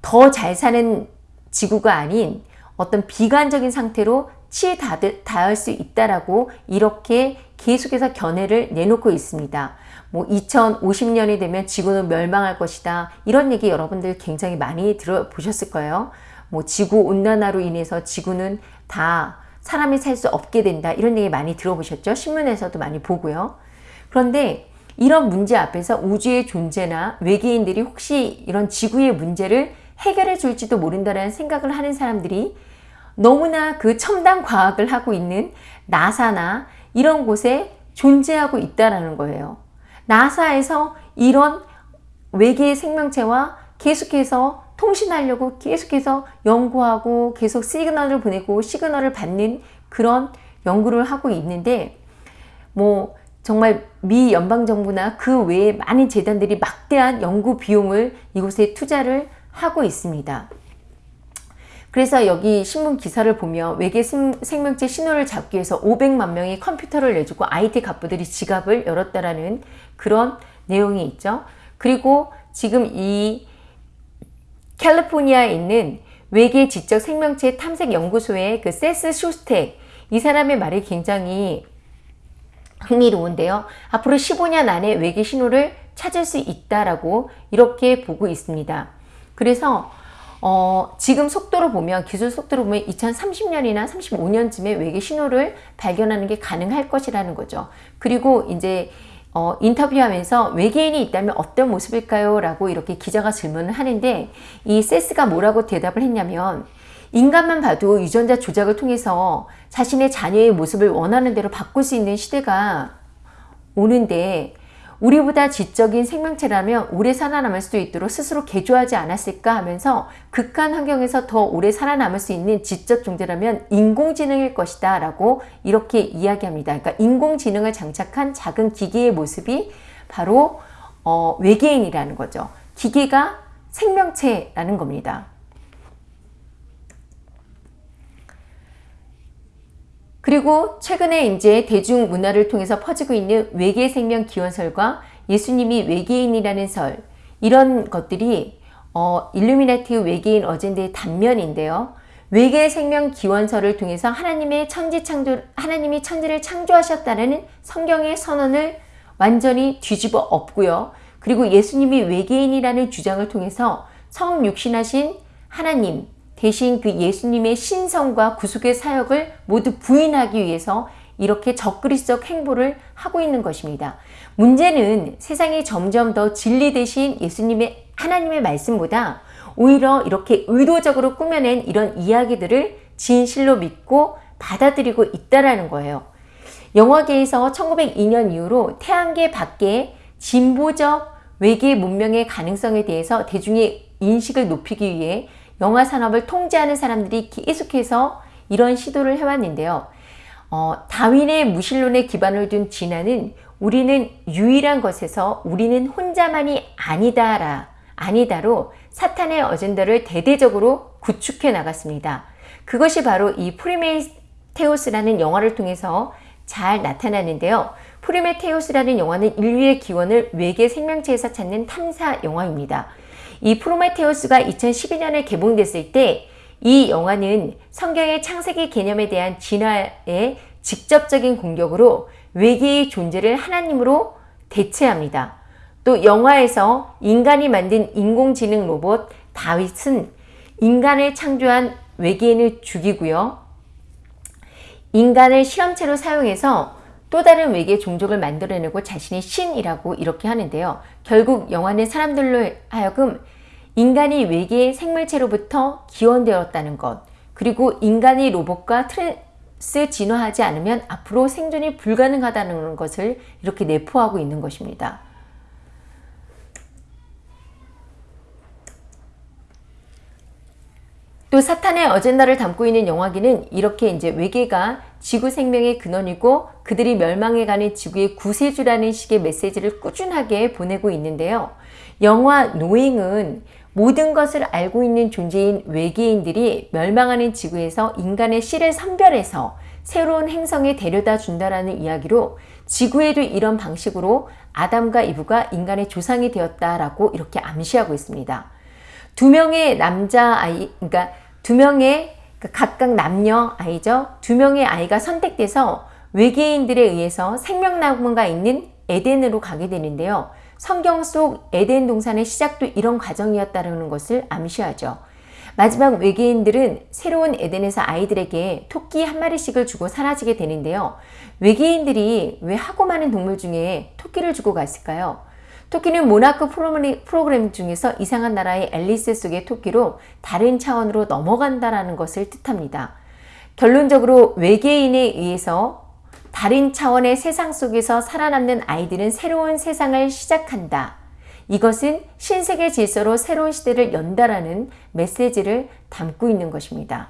Speaker 1: 더 잘 사는 지구가 아닌 어떤 비관적인 상태로 치닫을 수 있다라고 이렇게 계속해서 견해를 내놓고 있습니다. 뭐 2050년이 되면 지구는 멸망할 것이다. 이런 얘기 여러분들 굉장히 많이 들어보셨을 거예요. 뭐 지구 온난화로 인해서 지구는 다 사람이 살 수 없게 된다. 이런 얘기 많이 들어보셨죠? 신문에서도 많이 보고요. 그런데 이런 문제 앞에서 우주의 존재나 외계인들이 혹시 이런 지구의 문제를 해결해 줄지도 모른다는 생각을 하는 사람들이 너무나 그 첨단 과학을 하고 있는 나사나 이런 곳에 존재하고 있다라는 거예요. 나사에서 이런 외계 생명체와 계속해서 통신하려고 계속해서 연구하고 계속 시그널을 보내고 시그널을 받는 그런 연구를 하고 있는데 뭐 정말 미 연방정부나 그 외에 많은 재단들이 막대한 연구 비용을 이곳에 투자를 하고 있습니다. 그래서 여기 신문 기사를 보면 외계 생명체 신호를 잡기 위해서 500만 명이 컴퓨터를 내주고 IT 갑부들이 지갑을 열었다라는 그런 내용이 있죠. 그리고 지금 이 캘리포니아에 있는 외계 지적 생명체 탐색 연구소의 그 세스 슈스텍 이 사람의 말이 굉장히 흥미로운데요. 앞으로 15년 안에 외계 신호를 찾을 수 있다라고 이렇게 보고 있습니다. 그래서 어, 지금 속도로 보면 기술 속도로 보면 2030년이나 35년쯤에 외계 신호를 발견하는 게 가능할 것이라는 거죠. 그리고 이제 어, 인터뷰하면서 외계인이 있다면 어떤 모습일까요? 라고 이렇게 기자가 질문을 하는데 이 세스가 뭐라고 대답을 했냐면 인간만 봐도 유전자 조작을 통해서 자신의 자녀의 모습을 원하는 대로 바꿀 수 있는 시대가 오는데 우리보다 지적인 생명체라면 오래 살아남을 수 있도록 스스로 개조하지 않았을까 하면서 극한 환경에서 더 오래 살아남을 수 있는 지적 존재라면 인공지능일 것이다 라고 이렇게 이야기합니다. 그러니까 인공지능을 장착한 작은 기계의 모습이 바로 어, 외계인이라는 거죠. 기계가 생명체라는 겁니다. 그리고 최근에 이제 대중문화를 통해서 퍼지고 있는 외계 생명 기원설과 예수님이 외계인이라는 설 이런 것들이 어, 일루미나티 외계인 어젠드의 단면인데요. 외계 생명 기원설을 통해서 하나님의 천지 창조 하나님이 천지를 창조하셨다는 성경의 선언을 완전히 뒤집어 엎고요. 그리고 예수님이 외계인이라는 주장을 통해서 성육신하신 하나님 대신 그 예수님의 신성과 구속의 사역을 모두 부인하기 위해서 이렇게 적그리스적 행보를 하고 있는 것입니다. 문제는 세상이 점점 더 진리 대신 예수님의 하나님의 말씀보다 오히려 이렇게 의도적으로 꾸며낸 이런 이야기들을 진실로 믿고 받아들이고 있다라는 거예요. 영화계에서 1902년 이후로 태양계 밖에 진보적 외계 문명의 가능성에 대해서 대중의 인식을 높이기 위해 영화 산업을 통제하는 사람들이 계속해서 이런 시도를 해왔는데요. 어, 다윈의 무신론에 기반을 둔 진화는 우리는 유일한 것에서 우리는 혼자만이 아니다라 아니다로 사탄의 어젠다를 대대적으로 구축해 나갔습니다. 그것이 바로 이 프로메테우스라는 영화를 통해서 잘 나타나는데요. 프로메테우스라는 영화는 인류의 기원을 외계 생명체에서 찾는 탐사 영화입니다. 이 프로메테우스가 2012년에 개봉됐을 때 이 영화는 성경의 창세기 개념에 대한 진화의 직접적인 공격으로 외계의 존재를 하나님으로 대체합니다. 또 영화에서 인간이 만든 인공지능 로봇 다윗은 인간을 창조한 외계인을 죽이고요. 인간을 실험체로 사용해서 또 다른 외계 종족을 만들어내고 자신이 신이라고 이렇게 하는데요. 결국 영화는 사람들로 하여금 인간이 외계 생물체로부터 기원되었다는 것, 그리고 인간이 로봇과 trans 진화하지 않으면 앞으로 생존이 불가능하다는 것을 이렇게 내포하고 있는 것입니다. 또 사탄의 어젠다를 담고 있는 영화기는 이렇게 이제 외계가 지구 생명의 근원이고 그들이 멸망해가는 지구의 구세주라는 식의 메시지를 꾸준하게 보내고 있는데요. 영화 노잉은 모든 것을 알고 있는 존재인 외계인들이 멸망하는 지구에서 인간의 씨를 선별해서 새로운 행성에 데려다 준다라는 이야기로 지구에도 이런 방식으로 아담과 이브가 인간의 조상이 되었다라고 이렇게 암시하고 있습니다. 두 명의 남자 아이, 그러니까 두 명의 그러니까 각각 남녀 아이죠. 두 명의 아이가 선택돼서 외계인들에 의해서 생명나무가 있는 에덴으로 가게 되는데요. 성경 속 에덴 동산의 시작도 이런 과정이었다는 것을 암시하죠. 마지막 외계인들은 새로운 에덴에서 아이들에게 토끼 한 마리씩을 주고 사라지게 되는데요. 외계인들이 왜 하고 많은 동물 중에 토끼를 주고 갔을까요? 토끼는 모나크 프로그램 중에서 이상한 나라의 앨리스 속의 토끼로 다른 차원으로 넘어간다라는 것을 뜻합니다. 결론적으로 외계인에 의해서 다른 차원의 세상 속에서 살아남는 아이들은 새로운 세상을 시작한다. 이것은 신세계 질서로 새로운 시대를 연다라는 메시지를 담고 있는 것입니다.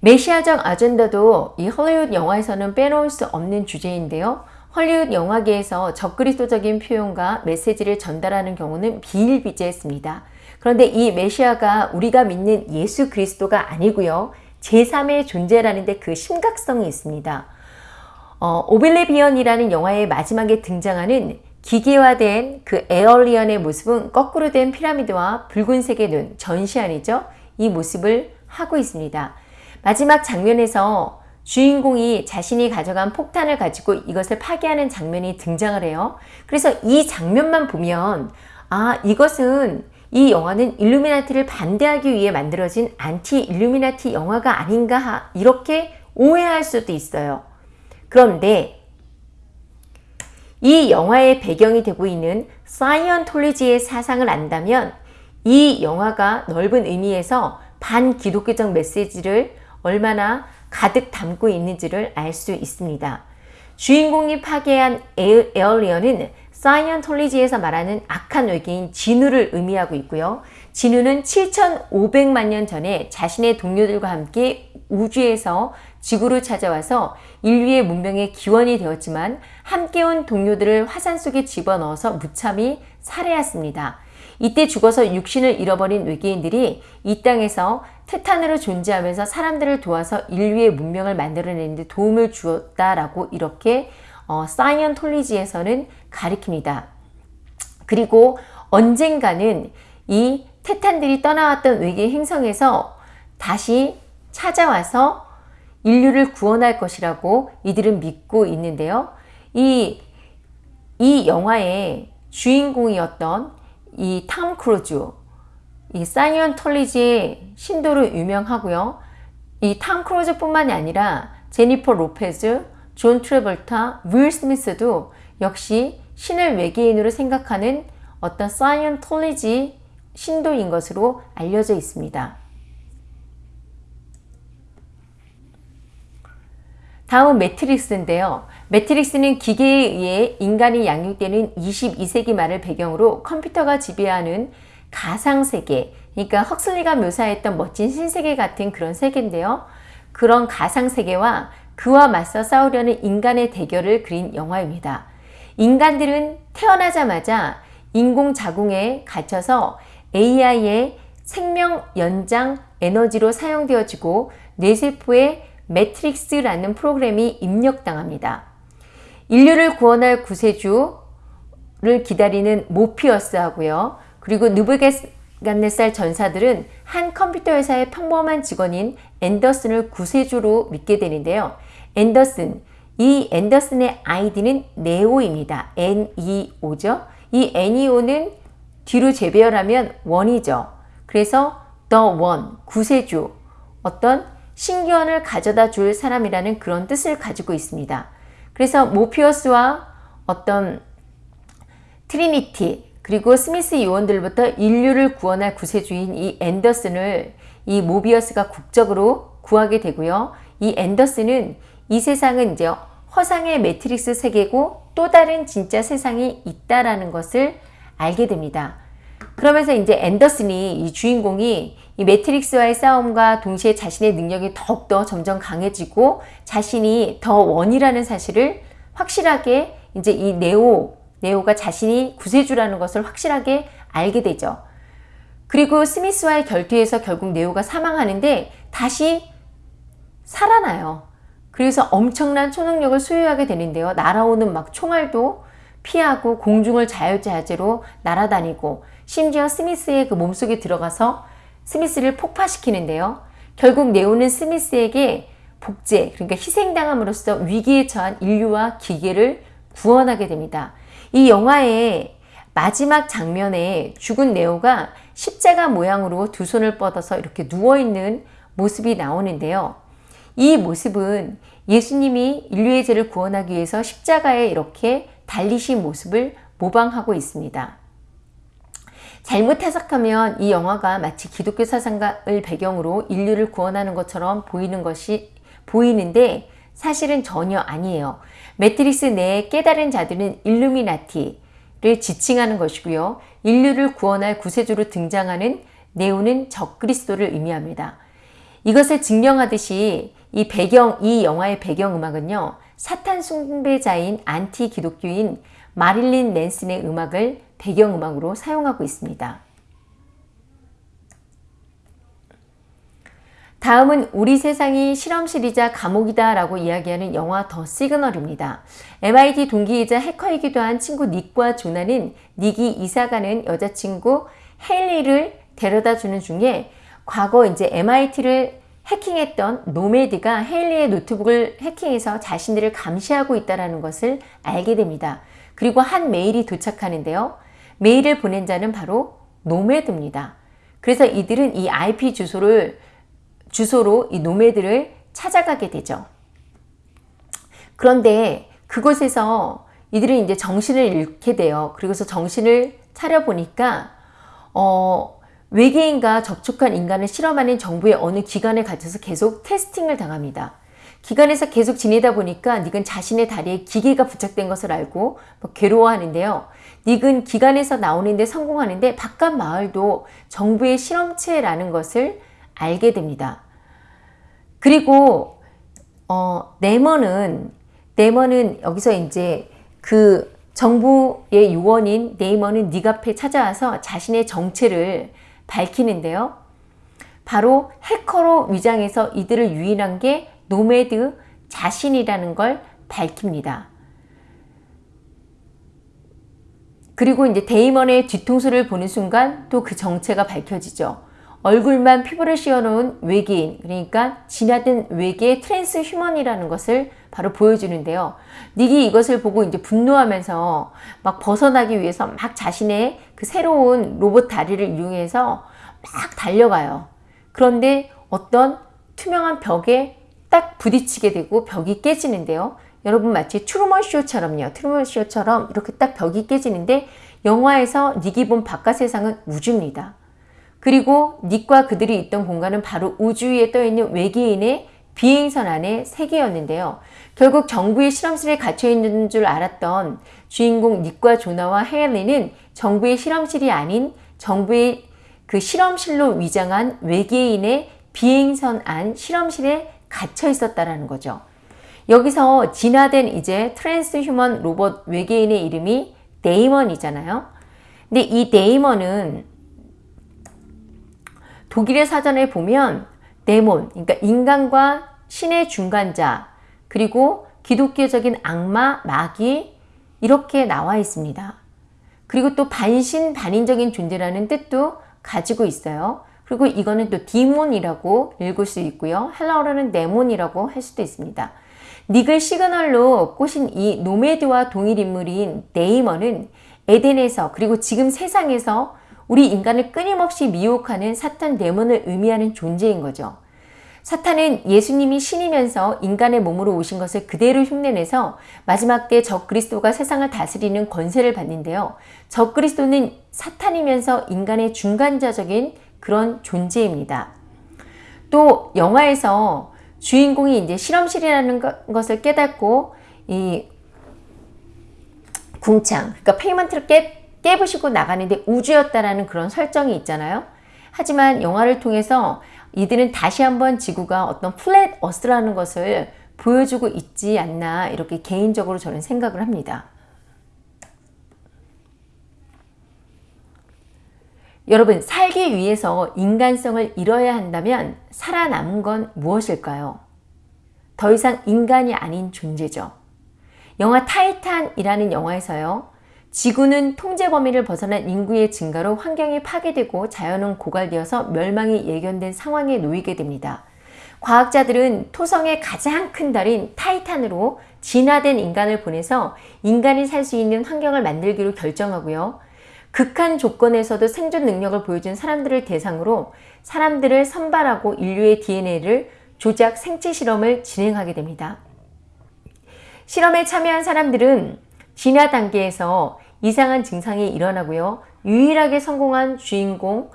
Speaker 1: 메시아적 아젠다도 이 헐리우드 영화에서는 빼놓을 수 없는 주제인데요. 헐리우드 영화계에서 적그리스도적인 표현과 메시지를 전달하는 경우는 비일비재했습니다. 그런데 이 메시아가 우리가 믿는 예수 그리스도가 아니고요. 제3의 존재라는 데 그 심각성이 있습니다. 어, 오빌레비언이라는 영화의 마지막에 등장하는 기계화된 그 에얼리언의 모습은 거꾸로 된 피라미드와 붉은색의 눈, 전시안이죠. 이 모습을 하고 있습니다. 마지막 장면에서 주인공이 자신이 가져간 폭탄을 가지고 이것을 파괴하는 장면이 등장을 해요. 그래서 이 장면만 보면 아 이것은 이 영화는 일루미나티를 반대하기 위해 만들어진 안티 일루미나티 영화가 아닌가 이렇게 오해할 수도 있어요. 그런데 이 영화의 배경이 되고 있는 사이언톨리지의 사상을 안다면 이 영화가 넓은 의미에서 반기독교적 메시지를 얼마나 가득 담고 있는지를 알 수 있습니다. 주인공이 파괴한 에얼리언은 사이언톨리지에서 말하는 악한 외계인 진우를 의미하고 있고요. 진우는 7,500만 년 전에 자신의 동료들과 함께 우주에서 지구로 찾아와서 인류의 문명의 기원이 되었지만 함께 온 동료들을 화산 속에 집어넣어서 무참히 살해했습니다. 이때 죽어서 육신을 잃어버린 외계인들이 이 땅에서 테탄으로 존재하면서 사람들을 도와서 인류의 문명을 만들어내는 데 도움을 주었다라고 이렇게 어, 사이언톨리지에서는 가리킵니다. 그리고 언젠가는 이 테탄들이 떠나왔던 외계 행성에서 다시 찾아와서 인류를 구원할 것이라고 이들은 믿고 있는데요. 이, 이 영화의 주인공이었던 이 탐 크루즈, 이 사이언톨로지의 신도로 유명하고요. 이 탐 크루즈 뿐만이 아니라 제니퍼 로페즈, 존 트래볼타, 윌 스미스도 역시 신을 외계인으로 생각하는 어떤 사이언톨로지 신도인 것으로 알려져 있습니다. 다음은 매트릭스인데요. 매트릭스는 기계에 의해 인간이 양육되는 22세기 말을 배경으로 컴퓨터가 지배하는 가상세계, 그러니까 헉슬리가 묘사했던 멋진 신세계 같은 그런 세계인데요. 그런 가상세계와 그와 맞서 싸우려는 인간의 대결을 그린 영화입니다. 인간들은 태어나자마자 인공자궁에 갇혀서 AI의 생명 연장 에너지로 사용되어지고 뇌세포에 매트릭스라는 프로그램이 입력당합니다. 인류를 구원할 구세주를 기다리는 모피어스하고요. 그리고 느부갓네살 전사들은 한 컴퓨터 회사의 평범한 직원인 앤더슨을 구세주로 믿게 되는데요. 앤더슨, 이 앤더슨의 아이디는 네오입니다. N-E-O죠. 이 N-E-O는 뒤로 재배열하면 원이죠. 그래서 the one, 구세주, 어떤 신기원을 가져다 줄 사람이라는 그런 뜻을 가지고 있습니다. 그래서 모피어스와 어떤 트리니티 그리고 스미스 요원들부터 인류를 구원할 구세주인 이 앤더슨을 이 모피어스가 극적으로 구하게 되고요. 이 앤더슨은 이 세상은 이제 허상의 매트릭스 세계고 또 다른 진짜 세상이 있다라는 것을 알게 됩니다. 그러면서 이제 앤더슨이 이 주인공이 이 매트릭스와의 싸움과 동시에 자신의 능력이 더욱더 점점 강해지고 자신이 The One이라는 사실을 확실하게 이제 이 네오, 네오가 자신이 구세주라는 것을 확실하게 알게 되죠. 그리고 스미스와의 결투에서 결국 네오가 사망하는데 다시 살아나요. 그래서 엄청난 초능력을 소유하게 되는데요. 날아오는 막 총알도 피하고 공중을 자유자재로 날아다니고 심지어 스미스의 그 몸속에 들어가서 스미스를 폭파시키는데요. 결국 네오는 스미스에게 복제, 그러니까 희생당함으로써 위기에 처한 인류와 기계를 구원하게 됩니다. 이 영화의 마지막 장면에 죽은 네오가 십자가 모양으로 두 손을 뻗어서 이렇게 누워있는 모습이 나오는데요. 이 모습은 예수님이 인류의 죄를 구원하기 위해서 십자가에 이렇게 달리신 모습을 모방하고 있습니다. 잘못 해석하면 이 영화가 마치 기독교 사상을 배경으로 인류를 구원하는 것처럼 보이는 것이 보이는데 사실은 전혀 아니에요. 매트릭스 내에 깨달은 자들은 일루미나티를 지칭하는 것이고요. 인류를 구원할 구세주로 등장하는 네오는 적그리스도를 의미합니다. 이것을 증명하듯이 이 배경, 이 영화의 배경음악은요. 사탄 숭배자인 안티 기독교인 마릴린 맨슨의 음악을 배경음악으로 사용하고 있습니다. 다음은 우리 세상이 실험실이자 감옥이다 라고 이야기하는 영화 The Signal입니다. MIT 동기이자 해커이기도 한 친구 닉과 조나는 닉이 이사가는 여자친구 헨리를 데려다 주는 중에 과거 이제 MIT를 해킹했던 노매드가 헨리의 노트북을 해킹해서 자신들을 감시하고 있다는 것을 알게 됩니다. 그리고 한 메일이 도착하는데요. 메일을 보낸 자는 바로 노매드입니다. 그래서 이들은 이 IP 주소를 주소로 이 노매드를 찾아가게 되죠. 그런데 그곳에서 이들은 이제 정신을 잃게 돼요. 그리고서 정신을 차려 보니까 어, 외계인과 접촉한 인간을 실험하는 정부의 어느 기관에 갇혀서 계속 테스팅을 당합니다. 기관에서 계속 지내다 보니까 닉은 자신의 다리에 기계가 부착된 것을 알고 뭐 괴로워하는데요. 닉은 기관에서 나오는데 성공하는데 바깥 마을도 정부의 실험체라는 것을 알게 됩니다. 그리고 어, 노매드는 노매드는 여기서 이제 그 정부의 요원인 노매드는 닉 앞에 찾아와서 자신의 정체를 밝히는데요. 바로 해커로 위장해서 이들을 유인한 게 노매드 자신이라는 걸 밝힙니다. 그리고 이제 데이먼의 뒤통수를 보는 순간 또 그 정체가 밝혀지죠. 얼굴만 피부를 씌워놓은 외계인, 그러니까 진화된 외계 transhuman이라는 것을 바로 보여주는데요. 닉이 이것을 보고 이제 분노하면서 막 벗어나기 위해서 막 자신의 그 새로운 로봇 다리를 이용해서 막 달려가요. 그런데 어떤 투명한 벽에 딱 부딪히게 되고 벽이 깨지는데요. 여러분 마치 트루먼 쇼처럼요. 트루먼 쇼처럼 이렇게 딱 벽이 깨지는데 영화에서 닉이 본 바깥 세상은 우주입니다. 그리고 닉과 그들이 있던 공간은 바로 우주 위에 떠있는 외계인의 비행선 안의 세계였는데요. 결국 정부의 실험실에 갇혀 있는 줄 알았던 주인공 닉과 조나와 헤일리는 정부의 실험실이 아닌 정부의 그 실험실로 위장한 외계인의 비행선 안 실험실에 갇혀 있었다라는 거죠. 여기서 진화된 이제 transhuman 로봇 외계인의 이름이 데이먼이잖아요. 근데 이 데이먼은 독일의 사전에 보면 데몬, 그러니까 인간과 신의 중간자, 그리고 기독교적인 악마, 마귀 이렇게 나와 있습니다. 그리고 또 반신 반인적인 존재라는 뜻도 가지고 있어요. 그리고 이거는 또 demon이라고 읽을 수 있고요. 헬라어로는 데몬이라고 할 수도 있습니다. 닉을 시그널로 꼬신 이 노매드와 동일 인물인 데이먼은 에덴에서 그리고 지금 세상에서 우리 인간을 끊임없이 미혹하는 사탄 데몬을 의미하는 존재인 거죠. 사탄은 예수님이 신이면서 인간의 몸으로 오신 것을 그대로 흉내내서 마지막 때 적 그리스도가 세상을 다스리는 권세를 받는데요. 적 그리스도는 사탄이면서 인간의 중간자적인 그런 존재입니다. 또 영화에서 주인공이 이제 실험실이라는 것을 깨닫고 이 궁창, 그러니까 firmament를 깨, 깨부시고 나가는데 우주였다라는 그런 설정이 있잖아요. 하지만 영화를 통해서 이들은 다시 한번 지구가 어떤 플랫 어스라는 것을 보여주고 있지 않나 이렇게 개인적으로 저는 생각을 합니다. 여러분 살기 위해서 인간성을 잃어야 한다면 살아남은 건 무엇일까요? 더 이상 인간이 아닌 존재죠. 영화 타이탄이라는 영화에서요. 지구는 통제 범위를 벗어난 인구의 증가로 환경이 파괴되고 자연은 고갈되어서 멸망이 예견된 상황에 놓이게 됩니다. 과학자들은 토성의 가장 큰 달인 타이탄으로 진화된 인간을 보내서 인간이 살 수 있는 환경을 만들기로 결정하고요. 극한 조건에서도 생존 능력을 보여준 사람들을 대상으로 사람들을 선발하고 인류의 DNA를 조작 생체 실험을 진행하게 됩니다. 실험에 참여한 사람들은 진화 단계에서 이상한 증상이 일어나고요. 유일하게 성공한 주인공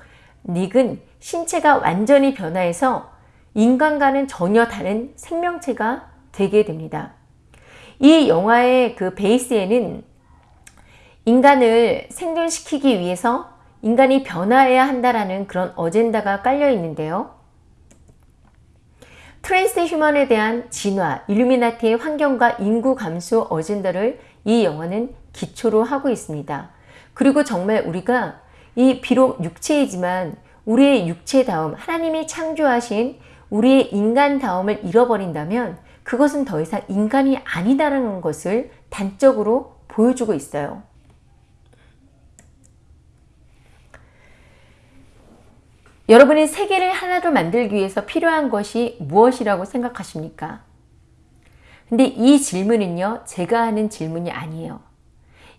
Speaker 1: 닉은 신체가 완전히 변화해서 인간과는 전혀 다른 생명체가 되게 됩니다. 이 영화의 그 베이스에는 인간을 생존시키기 위해서 인간이 변화해야 한다라는 그런 어젠다가 깔려 있는데요. transhuman에 대한 진화, 일루미나티의 환경과 인구 감소 어젠다를 이 영화는 기초로 하고 있습니다. 그리고 정말 우리가 이 비록 육체이지만 우리의 육체다움, 하나님이 창조하신 우리의 인간다움을 잃어버린다면 그것은 더 이상 인간이 아니다라는 것을 단적으로 보여주고 있어요. 여러분이 세계를 하나로 만들기 위해서 필요한 것이 무엇이라고 생각하십니까? 근데 이 질문은요, 제가 하는 질문이 아니에요.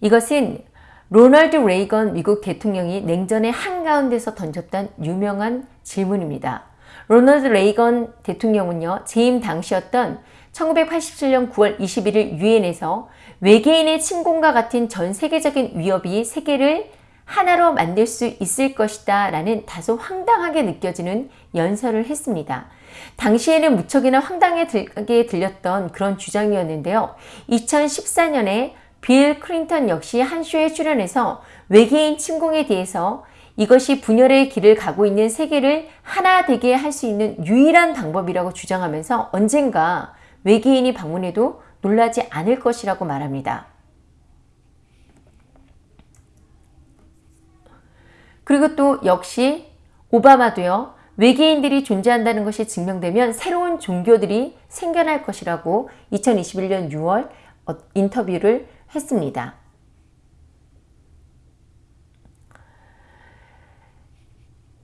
Speaker 1: 이것은 로널드 레이건 미국 대통령이 냉전의 한가운데서 던졌던 유명한 질문입니다. 로널드 레이건 대통령은요, 재임 당시였던 1987년 9월 21일 유엔에서 외계인의 침공과 같은 전 세계적인 위협이 세계를 하나로 만들 수 있을 것이다 라는 다소 황당하게 느껴지는 연설을 했습니다. 당시에는 무척이나 황당하게 들렸던 그런 주장이었는데요. 2014년에 빌 클린턴 역시 한 쇼에 출연해서 외계인 침공에 대해서 이것이 분열의 길을 가고 있는 세계를 하나 되게 할 수 있는 유일한 방법이라고 주장하면서 언젠가 외계인이 방문해도 놀라지 않을 것이라고 말합니다. 그리고 또 역시 오바마도요. 외계인들이 존재한다는 것이 증명되면 새로운 종교들이 생겨날 것이라고 2021년 6월 어, 인터뷰를 했습니다.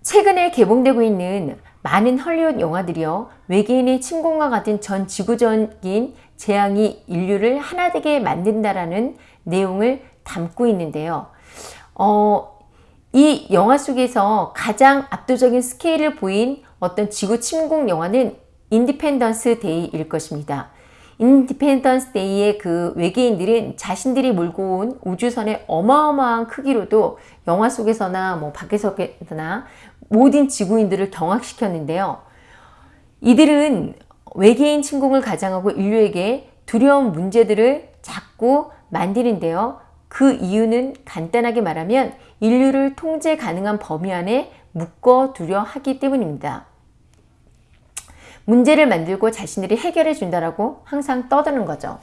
Speaker 1: 최근에 개봉되고 있는 많은 헐리우드 영화들이요. 외계인의 침공과 같은 전 지구적인 재앙이 인류를 하나 되게 만든다라는 내용을 담고 있는데요. 어, 이 영화 속에서 가장 압도적인 스케일을 보인 어떤 지구 침공 영화는 인디펜던스 데이일 것입니다. 인디펜던스 데이의 그 외계인들은 자신들이 몰고 온 우주선의 어마어마한 크기로도 영화 속에서나 뭐 밖에서나 모든 지구인들을 경악시켰는데요. 이들은 외계인 침공을 가장하고 인류에게 두려운 문제들을 자꾸 만드는데요. 그 이유는 간단하게 말하면 인류를 통제 가능한 범위 안에 묶어두려 하기 때문입니다. 문제를 만들고 자신들이 해결해 준다라고 항상 떠드는 거죠.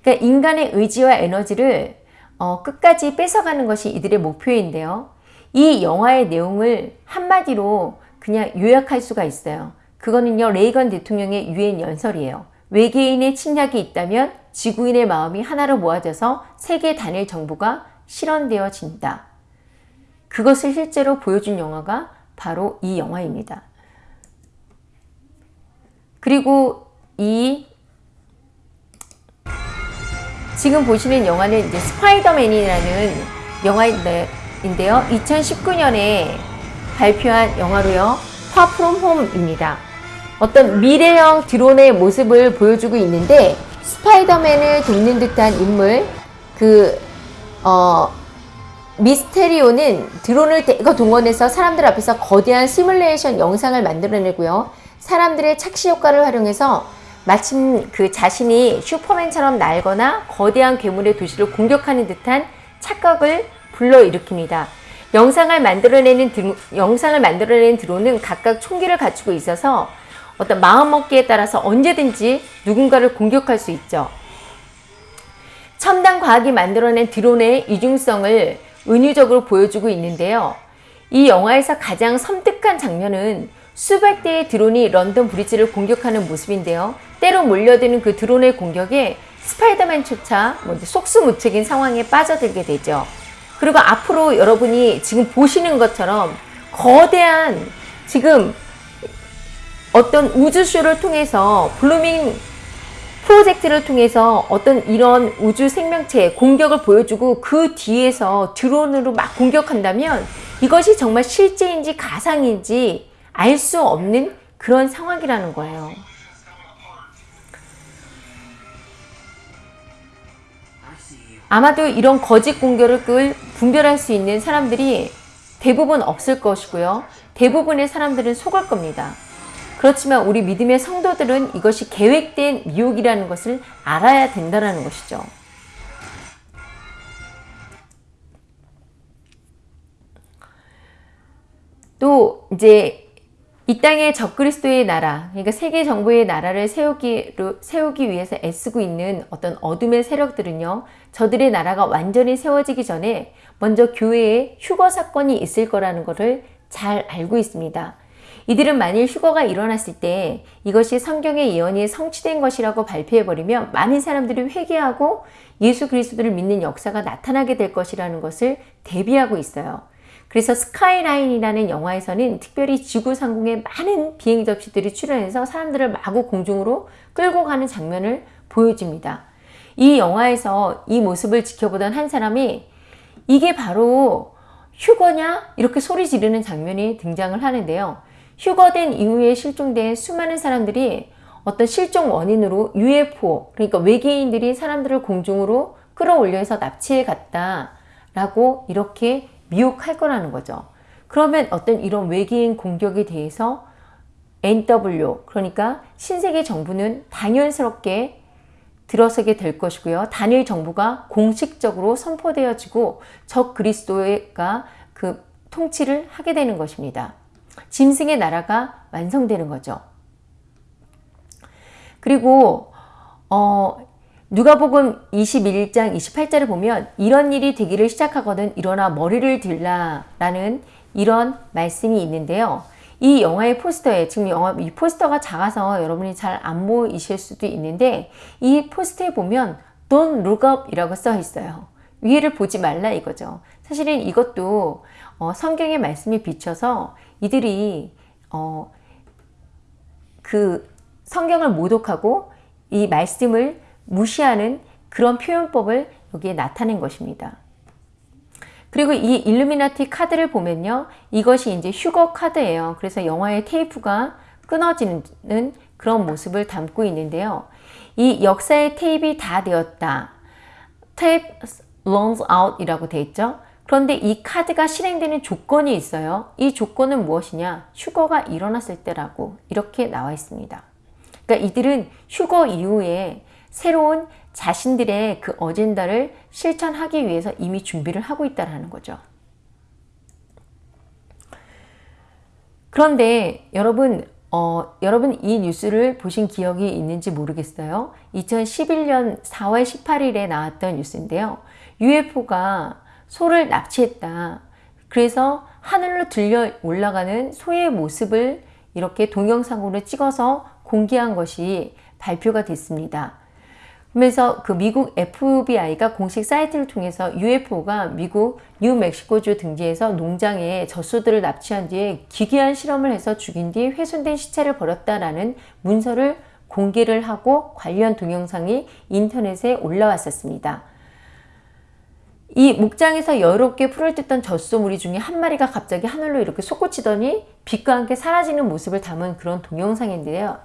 Speaker 1: 그러니까 인간의 의지와 에너지를 어, 끝까지 뺏어가는 것이 이들의 목표인데요. 이 영화의 내용을 한마디로 그냥 요약할 수가 있어요. 그거는요 레이건 대통령의 유엔 연설이에요. 외계인의 침략이 있다면 지구인의 마음이 하나로 모아져서 세계 단일 정부가 실현되어진다. 그것을 실제로 보여준 영화가 바로 이 영화입니다. 그리고 이 지금 보시는 영화는 이제 스파이더맨이라는 영화인데요. 2019년에 발표한 영화로요. Far From Home입니다. 어떤 미래형 드론의 모습을 보여주고 있는데 스파이더맨을 돕는 듯한 인물 그 어, 미스테리오는 드론을 대거 동원해서 사람들 앞에서 거대한 시뮬레이션 영상을 만들어내고요. 사람들의 착시 효과를 활용해서 마침 그 자신이 슈퍼맨처럼 날거나 거대한 괴물의 도시를 공격하는 듯한 착각을 불러일으킵니다. 영상을 만들어내는 드로, 영상을 만들어내는 드론은 각각 총기를 갖추고 있어서 어떤 마음먹기에 따라서 언제든지 누군가를 공격할 수 있죠. 첨단 과학이 만들어낸 드론의 이중성을 은유적으로 보여주고 있는데요. 이 영화에서 가장 섬뜩한 장면은 수백 대의 드론이 런던 브리지를 공격하는 모습인데요. 떼로 몰려드는 그 드론의 공격에 스파이더맨조차 뭐 속수무책인 상황에 빠져들게 되죠. 그리고 앞으로 여러분이 지금 보시는 것처럼 거대한 지금 어떤 우주쇼를 통해서 Blue Beam 프로젝트를 통해서 어떤 이런 우주 생명체의 공격을 보여주고 그 뒤에서 드론으로 막 공격한다면 이것이 정말 실제인지 가상인지 알 수 없는 그런 상황이라는 거예요. 아마도 이런 거짓 공격을 분별할 수 있는 사람들이 대부분 없을 것이고요. 대부분의 사람들은 속을 겁니다. 그렇지만 우리 믿음의 성도들은 이것이 계획된 미혹이라는 것을 알아야 된다는 것이죠. 또 이제 이 땅에 적그리스도의 나라, 그러니까 세계 정부의 나라를 세우기, 세우기 위해서 애쓰고 있는 어떤 어둠의 세력들은요, 저들의 나라가 완전히 세워지기 전에 먼저 교회에 휴거 사건이 있을 거라는 것을 잘 알고 있습니다. 이들은 만일 휴거가 일어났을 때 이것이 성경의 예언이 성취된 것이라고 발표해버리면 많은 사람들이 회개하고 예수 그리스도를 믿는 역사가 나타나게 될 것이라는 것을 대비하고 있어요. 그래서 스카이라인이라는 영화에서는 특별히 지구 상공에 많은 비행 접시들이 출연해서 사람들을 마구 공중으로 끌고 가는 장면을 보여줍니다. 이 영화에서 이 모습을 지켜보던 한 사람이 이게 바로 휴거냐? 이렇게 소리 지르는 장면이 등장을 하는데요. 휴거된 이후에 실종된 수많은 사람들이 어떤 실종 원인으로 UFO, 그러니까 외계인들이 사람들을 공중으로 끌어올려서 납치해 갔다 라고 이렇게 미혹할 거라는 거죠. 그러면 어떤 이런 외계인 공격에 대해서 NW, 그러니까 신세계 정부는 당연스럽게 들어서게 될 것이고요. 단일 정부가 공식적으로 선포되어지고 적 그리스도가 그 통치를 하게 되는 것입니다. 짐승의 나라가 완성되는 거죠. 그리고 어, 누가복음 21장 28절을 보면 이런 일이 되기를 시작하거든 일어나 머리를 들라 라는 이런 말씀이 있는데요. 이 영화의 포스터에 지금 영화 이 포스터가 작아서 여러분이 잘 안 보이실 수도 있는데 이 포스터에 보면 Don't look up이라고 써 있어요. 위를 보지 말라 이거죠. 사실은 이것도 어, 성경의 말씀이 비춰서 이들이 어, 그 성경을 모독하고 이 말씀을 무시하는 그런 표현법을 여기에 나타낸 것입니다. 그리고 이 일루미나티 카드를 보면요. 이것이 이제 휴거 카드예요. 그래서 영화의 테이프가 끊어지는 그런 모습을 담고 있는데요. 이 역사의 테이프가 다 되었다. 테이프 runs out 이라고 되어 있죠. 그런데 이 카드가 실행되는 조건이 있어요. 이 조건은 무엇이냐? 휴거가 일어났을 때라고 이렇게 나와 있습니다. 그러니까 이들은 휴거 이후에 새로운 자신들의 그 어젠다를 실천하기 위해서 이미 준비를 하고 있다는 거죠. 그런데 여러분 어, 여러분 이 뉴스를 보신 기억이 있는지 모르겠어요. 2011년 4월 18일에 나왔던 뉴스인데요. UFO가 소를 납치했다. 그래서 하늘로 들려 올라가는 소의 모습을 이렇게 동영상으로 찍어서 공개한 것이 발표가 됐습니다. 그러면서 그 미국 FBI가 공식 사이트를 통해서 UFO가 미국 뉴멕시코주 등지에서 농장에 젖소들을 납치한 뒤에 기괴한 실험을 해서 죽인 뒤 훼손된 시체를 버렸다라는 문서를 공개를 하고 관련 동영상이 인터넷에 올라왔었습니다. 이 목장에서 여롭게 풀을 뜯던 젖소무리 중에 한 마리가 갑자기 하늘로 이렇게 솟구치더니 빛과 함께 사라지는 모습을 담은 그런 동영상인데요.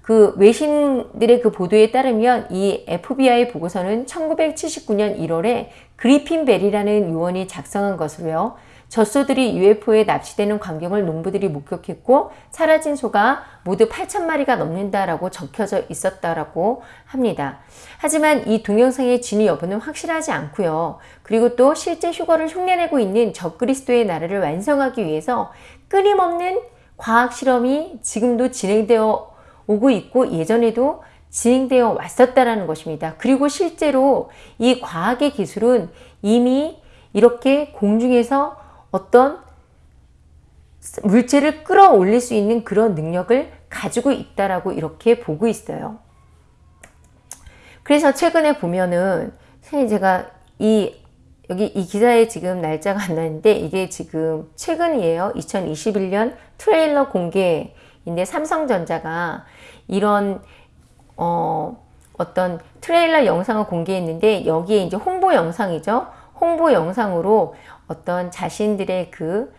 Speaker 1: 그 외신들의 그 보도에 따르면 이 FBI 보고서는 1979년 1월에 그리핀 벨이라는 요원이 작성한 것으로요. 젖소들이 UFO에 납치되는 광경을 농부들이 목격했고 사라진 소가 모두 8천 마리가 넘는다라고 적혀져 있었다라고 합니다. 하지만 이 동영상의 진위 여부는 확실하지 않고요. 그리고 또 실제 휴거를 흉내내고 있는 적그리스도의 나라를 완성하기 위해서 끊임없는 과학 실험이 지금도 진행되어 오고 있고 예전에도 진행되어 왔었다라는 것입니다. 그리고 실제로 이 과학의 기술은 이미 이렇게 공중에서 어떤 물체를 끌어올릴 수 있는 그런 능력을 가지고 있다라고 이렇게 보고 있어요. 그래서 최근에 보면은 선생님 제가 이 여기 이 기사에 지금 날짜가 안 나는데 이게 지금 최근이에요. 2021년 트레일러 공개인데 삼성전자가 이런 어 어떤 트레일러 영상을 공개했는데 여기에 이제 홍보 영상이죠. 홍보 영상으로 어떤 자신들의 그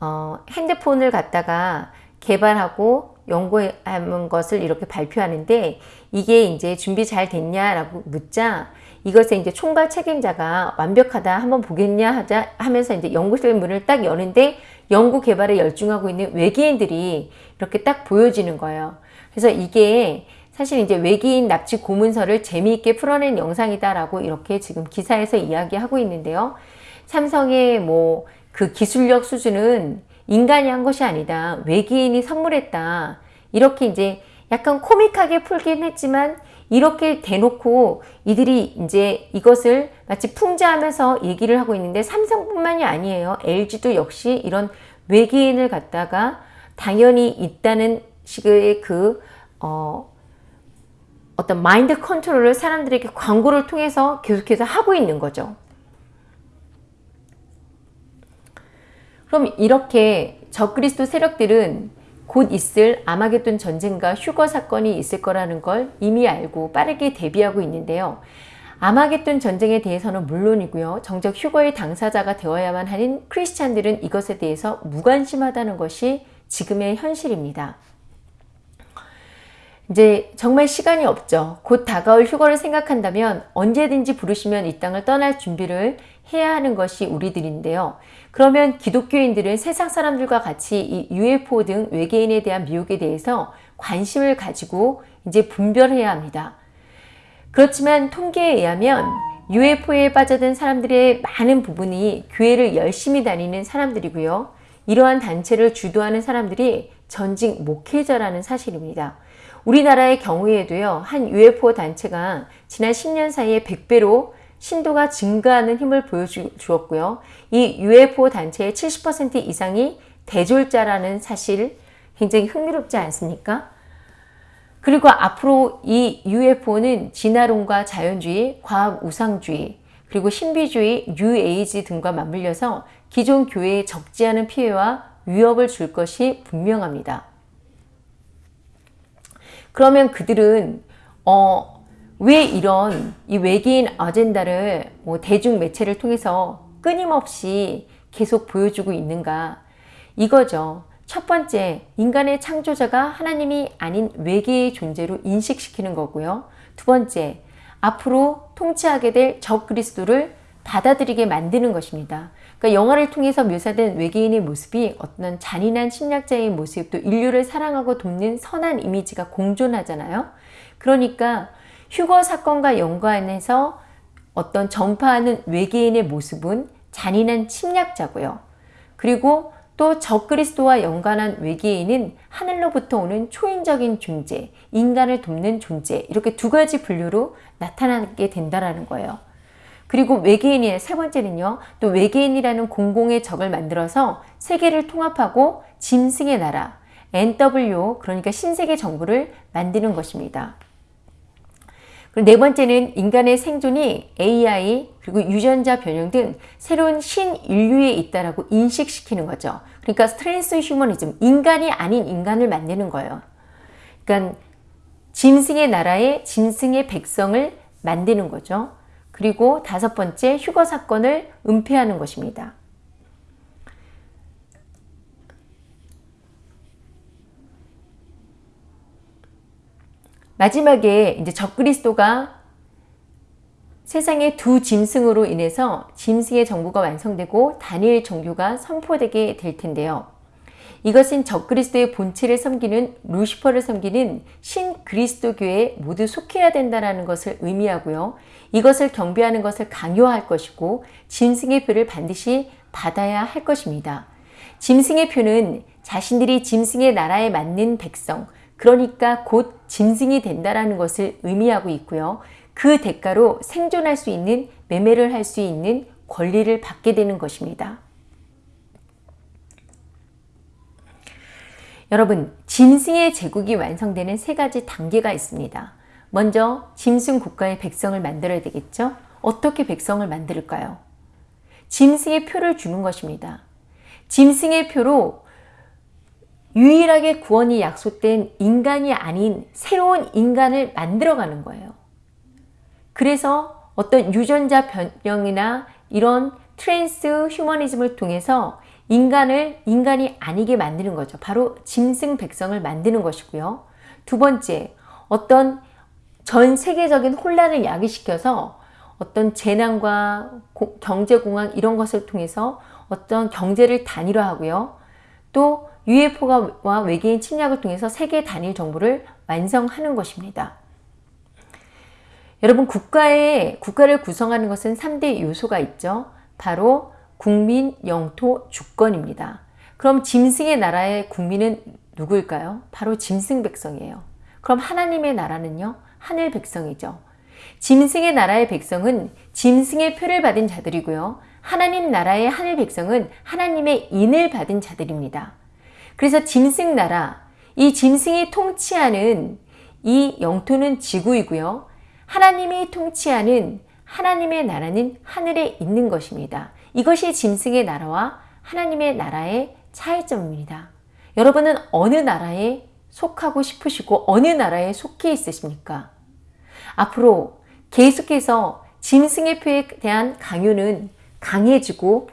Speaker 1: 어, 핸드폰을 갖다가 개발하고 연구한 것을 이렇게 발표하는데 이게 이제 준비 잘 됐냐라고 묻자 이것에 이제 총괄 책임자가 완벽하다 한번 보겠냐 하자 하면서 이제 연구실 문을 딱 여는데 연구 개발에 열중하고 있는 외계인들이 이렇게 딱 보여지는 거예요. 그래서 이게 사실 이제 외계인 납치 고문서를 재미있게 풀어낸 영상이다라고 이렇게 지금 기사에서 이야기하고 있는데요. 삼성의 뭐 그 기술력 수준은 인간이 한 것이 아니다. 외계인이 선물했다. 이렇게 이제 약간 코믹하게 풀긴 했지만 이렇게 대놓고 이들이 이제 이것을 마치 풍자하면서 얘기를 하고 있는데 삼성뿐만이 아니에요. LG도 역시 이런 외계인을 갖다가 당연히 있다는 식의 그, 어, 어떤 마인드 컨트롤을 사람들에게 광고를 통해서 계속해서 하고 있는 거죠. 그럼 이렇게 적그리스도 세력들은 곧 있을 아마겟돈 전쟁과 휴거 사건이 있을 거라는 걸 이미 알고 빠르게 대비하고 있는데요. 아마겟돈 전쟁에 대해서는 물론이고요. 정작 휴거의 당사자가 되어야만 하는 크리스찬들은 이것에 대해서 무관심하다는 것이 지금의 현실입니다. 이제 정말 시간이 없죠. 곧 다가올 휴거를 생각한다면 언제든지 부르시면 이 땅을 떠날 준비를 해야 하는 것이 우리들인데요. 그러면 기독교인들은 세상 사람들과 같이 이 UFO 등 외계인에 대한 미혹에 대해서 관심을 가지고 이제 분별해야 합니다. 그렇지만 통계에 의하면 UFO에 빠져든 사람들의 많은 부분이 교회를 열심히 다니는 사람들이고요. 이러한 단체를 주도하는 사람들이 전직 목회자라는 사실입니다. 우리나라의 경우에도요, 한 UFO 단체가 지난 10년 사이에 100배로 신도가 증가하는 힘을 보여주었고요. 이 UFO 단체의 70% 이상이 대졸자라는 사실 굉장히 흥미롭지 않습니까? 그리고 앞으로 이 UFO는 진화론과 자연주의, 과학 우상주의, 그리고 신비주의, 뉴에이지 등과 맞물려서 기존 교회에 적지 않은 피해와 위협을 줄 것이 분명합니다. 그러면 그들은 어, 왜 이런 이 외계인 아젠다를 뭐 대중 매체를 통해서 끊임없이 계속 보여주고 있는가 이거죠. 첫 번째, 인간의 창조자가 하나님이 아닌 외계의 존재로 인식시키는 거고요. 두 번째, 앞으로 통치하게 될 적그리스도를 받아들이게 만드는 것입니다. 그러니까 영화를 통해서 묘사된 외계인의 모습이 어떤 잔인한 침략자의 모습, 또 인류를 사랑하고 돕는 선한 이미지가 공존하잖아요. 그러니까 휴거 사건과 연관해서 어떤 전파하는 외계인의 모습은 잔인한 침략자고요. 그리고 또 적그리스도와 연관한 외계인은 하늘로부터 오는 초인적인 존재, 인간을 돕는 존재 이렇게 두 가지 분류로 나타나게 된다는 거예요. 그리고 외계인의 세 번째는요. 또 외계인이라는 공공의 적을 만들어서 세계를 통합하고 짐승의 나라 NWO 그러니까 신세계 정부를 만드는 것입니다. 그리고 네 번째는 인간의 생존이 AI 그리고 유전자 변형 등 새로운 신인류에 있다라고 인식시키는 거죠. 그러니까 transhumanism, 인간이 아닌 인간을 만드는 거예요. 그러니까 짐승의 나라에 짐승의 백성을 만드는 거죠. 그리고 다섯 번째 휴거 사건을 은폐하는 것입니다. 마지막에 이제 적그리스도가 세상의 두 짐승으로 인해서 짐승의 정부가 완성되고 단일 종교가 선포되게 될 텐데요. 이것은 적그리스도의 본체를 섬기는 루시퍼를 섬기는 신그리스도교에 모두 속해야 된다는 것을 의미하고요. 이것을 경배하는 것을 강요할 것이고 짐승의 표를 반드시 받아야 할 것입니다. 짐승의 표는 자신들이 짐승의 나라에 맞는 백성, 그러니까 곧 짐승이 된다라는 것을 의미하고 있고요. 그 대가로 생존할 수 있는 매매를 할 수 있는 권리를 받게 되는 것입니다. 여러분, 짐승의 제국이 완성되는 세 가지 단계가 있습니다. 먼저 짐승 국가의 백성을 만들어야 되겠죠? 어떻게 백성을 만들까요? 짐승의 표를 주는 것입니다. 짐승의 표로 유일하게 구원이 약속된 인간이 아닌 새로운 인간을 만들어가는 거예요. 그래서 어떤 유전자 변형이나 이런 transhumanism을 통해서 인간을 인간이 아니게 만드는 거죠. 바로 짐승 백성을 만드는 것이고요. 두 번째, 어떤 전 세계적인 혼란을 야기시켜서 어떤 재난과 고, 경제공황 이런 것을 통해서 어떤 경제를 단일화하고요. 또 UFO와 외계인 침략을 통해서 세계 단일 정부를 완성하는 것입니다. 여러분 국가의 국가를 구성하는 것은 3대 요소가 있죠. 바로 국민, 영토, 주권입니다. 그럼 짐승의 나라의 국민은 누구일까요? 바로 짐승 백성이에요. 그럼 하나님의 나라는요? 하늘 백성이죠. 짐승의 나라의 백성은 짐승의 표를 받은 자들이고요. 하나님 나라의 하늘 백성은 하나님의 인을 받은 자들입니다. 그래서 짐승 나라, 이 짐승이 통치하는 이 영토는 지구이고요. 하나님이 통치하는 하나님의 나라는 하늘에 있는 것입니다. 이것이 짐승의 나라와 하나님의 나라의 차이점입니다. 여러분은 어느 나라에 속하고 싶으시고 어느 나라에 속해 있으십니까? 앞으로 계속해서 짐승의 표에 대한 강요는 강해지고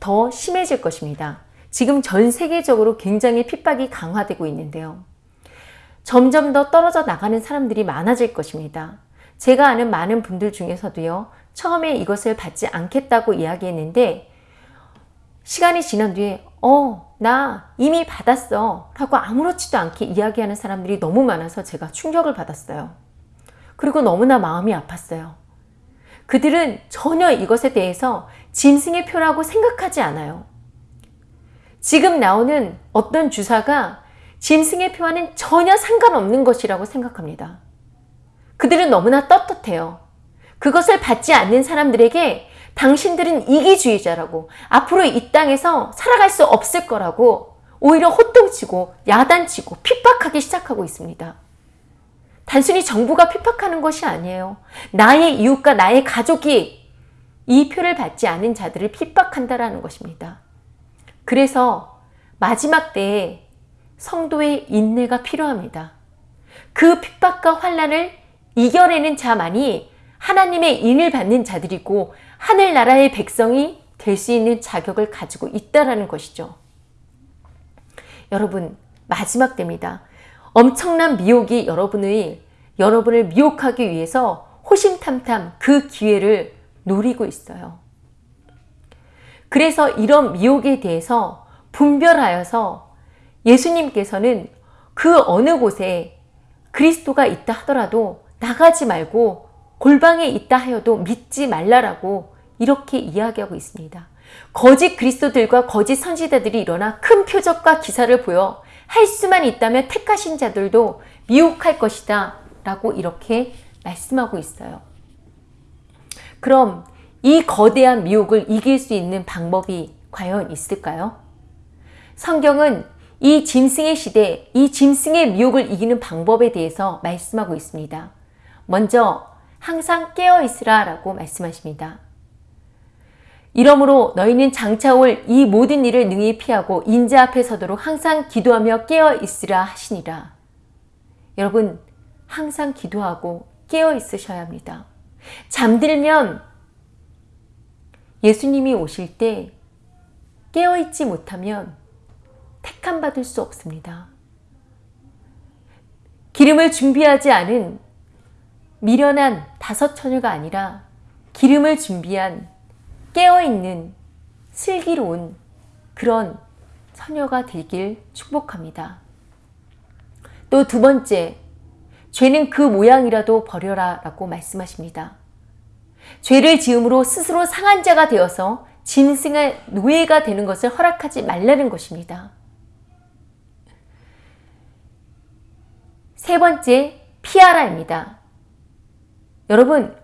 Speaker 1: 더 심해질 것입니다. 지금 전 세계적으로 굉장히 핍박이 강화되고 있는데요. 점점 더 떨어져 나가는 사람들이 많아질 것입니다. 제가 아는 많은 분들 중에서도요. 처음에 이것을 받지 않겠다고 이야기했는데 시간이 지난 뒤에 어, 나 이미 받았어 라고 아무렇지도 않게 이야기하는 사람들이 너무 많아서 제가 충격을 받았어요. 그리고 너무나 마음이 아팠어요. 그들은 전혀 이것에 대해서 짐승의 표라고 생각하지 않아요. 지금 나오는 어떤 주사가 짐승의 표와는 전혀 상관없는 것이라고 생각합니다. 그들은 너무나 떳떳해요. 그것을 받지 않는 사람들에게 당신들은 이기주의자라고 앞으로 이 땅에서 살아갈 수 없을 거라고 오히려 호통치고 야단치고 핍박하기 시작하고 있습니다. 단순히 정부가 핍박하는 것이 아니에요. 나의 이웃과 나의 가족이 이 표를 받지 않은 자들을 핍박한다라는 것입니다. 그래서 마지막 때에 성도의 인내가 필요합니다. 그 핍박과 환란을 이겨내는 자만이 하나님의 인을 받는 자들이고 하늘나라의 백성이 될 수 있는 자격을 가지고 있다라는 것이죠. 여러분 마지막 때입니다. 엄청난 미혹이 여러분의 여러분을 미혹하기 위해서 호심탐탐 그 기회를 노리고 있어요. 그래서 이런 미혹에 대해서 분별하여서 예수님께서는 그 어느 곳에 그리스도가 있다 하더라도 나가지 말고 골방에 있다 하여도 믿지 말라라고 이렇게 이야기하고 있습니다. 거짓 그리스도들과 거짓 선지자들이 일어나 큰 표적과 기사를 보여 할 수만 있다면 택하신 자들도 미혹할 것이다 라고 이렇게 말씀하고 있어요. 그럼 이 거대한 미혹을 이길 수 있는 방법이 과연 있을까요? 성경은 이 짐승의 시대, 이 짐승의 미혹을 이기는 방법에 대해서 말씀하고 있습니다. 먼저 항상 깨어 있으라 라고 말씀하십니다. 이러므로 너희는 장차 올 이 모든 일을 능히 피하고 인자 앞에 서도록 항상 기도하며 깨어 있으라 하시니라. 여러분 항상 기도하고 깨어 있으셔야 합니다. 잠들면 예수님이 오실 때 깨어있지 못하면 택함 받을 수 없습니다. 기름을 준비하지 않은 미련한 다섯 처녀가 아니라 기름을 준비한 깨어있는 슬기로운 그런 처녀가 되길 축복합니다. 또 두 번째, 죄는 그 모양이라도 버려라 라고 말씀하십니다. 죄를 지음으로 스스로 상한 자가 되어서 짐승의 노예가 되는 것을 허락하지 말라는 것입니다. 세 번째, 피하라입니다. 여러분,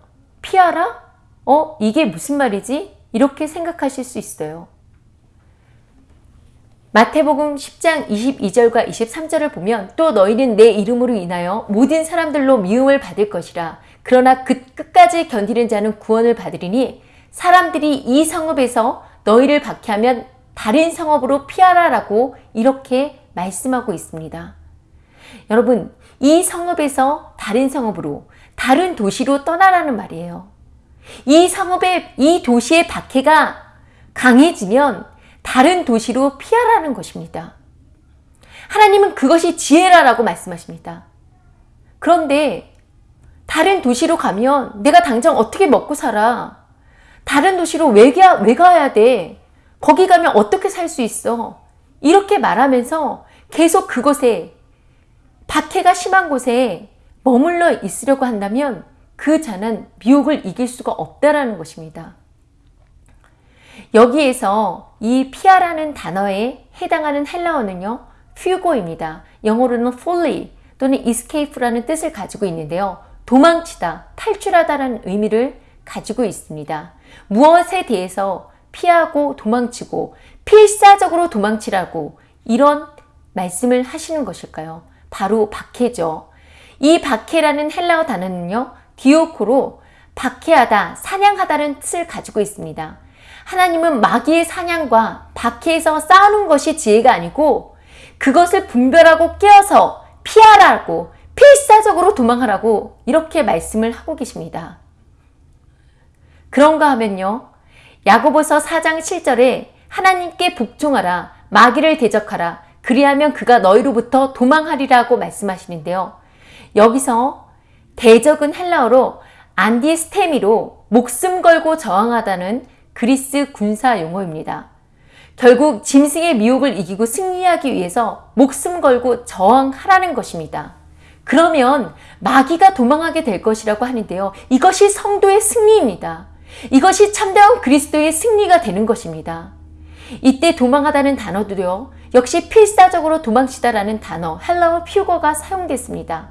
Speaker 1: 피하라? 어, 이게 무슨 말이지? 이렇게 생각하실 수 있어요. 마태복음 10장 22절과 23절을 보면 또 너희는 내 이름으로 인하여 모든 사람들로 미움을 받을 것이라. 그러나 그 끝까지 견디는 자는 구원을 받으리니 사람들이 이 성읍에서 너희를 박해하면 다른 성읍으로 피하라라고 이렇게 말씀하고 있습니다. 여러분, 이 성읍에서 다른 성읍으로, 다른 도시로 떠나라는 말이에요. 이 성읍의, 이 도시의 박해가 강해지면 다른 도시로 피하라는 것입니다. 하나님은 그것이 지혜라라고 말씀하십니다. 그런데 다른 도시로 가면 내가 당장 어떻게 먹고 살아? 다른 도시로 왜, 가, 왜 가야 돼? 거기 가면 어떻게 살 수 있어? 이렇게 말하면서 계속 그곳에 박해가 심한 곳에 머물러 있으려고 한다면 그 자는 미혹을 이길 수가 없다라는 것입니다. 여기에서 이 피하라는 단어에 해당하는 헬라어는요, 퓨고입니다. 영어로는 flee 또는 escape라는 뜻을 가지고 있는데요. 도망치다, 탈출하다라는 의미를 가지고 있습니다. 무엇에 대해서 피하고 도망치고 필사적으로 도망치라고 이런 말씀을 하시는 것일까요? 바로 박해죠. 이 박해라는 헬라어 단어는요, 디오코로 박해하다, 사냥하다는 뜻을 가지고 있습니다. 하나님은 마귀의 사냥과 박해에서 싸우는 것이 지혜가 아니고 그것을 분별하고 깨어서 피하라고 필사적으로 도망하라고 이렇게 말씀을 하고 계십니다. 그런가 하면요. 야고보서 4장 7절에 하나님께 복종하라 마귀를 대적하라 그리하면 그가 너희로부터 도망하리라고 말씀하시는데요. 여기서 대적은 헬라어로 안디스테미로 목숨 걸고 저항하다는 그리스 군사 용어입니다. 결국 짐승의 미혹을 이기고 승리하기 위해서 목숨 걸고 저항하라는 것입니다. 그러면 마귀가 도망하게 될 것이라고 하는데요. 이것이 성도의 승리입니다. 이것이 참다운 그리스도의 승리가 되는 것입니다. 이때 도망하다는 단어도요. 역시 필사적으로 도망치다라는 단어 헬라어 퓨거가 사용됐습니다.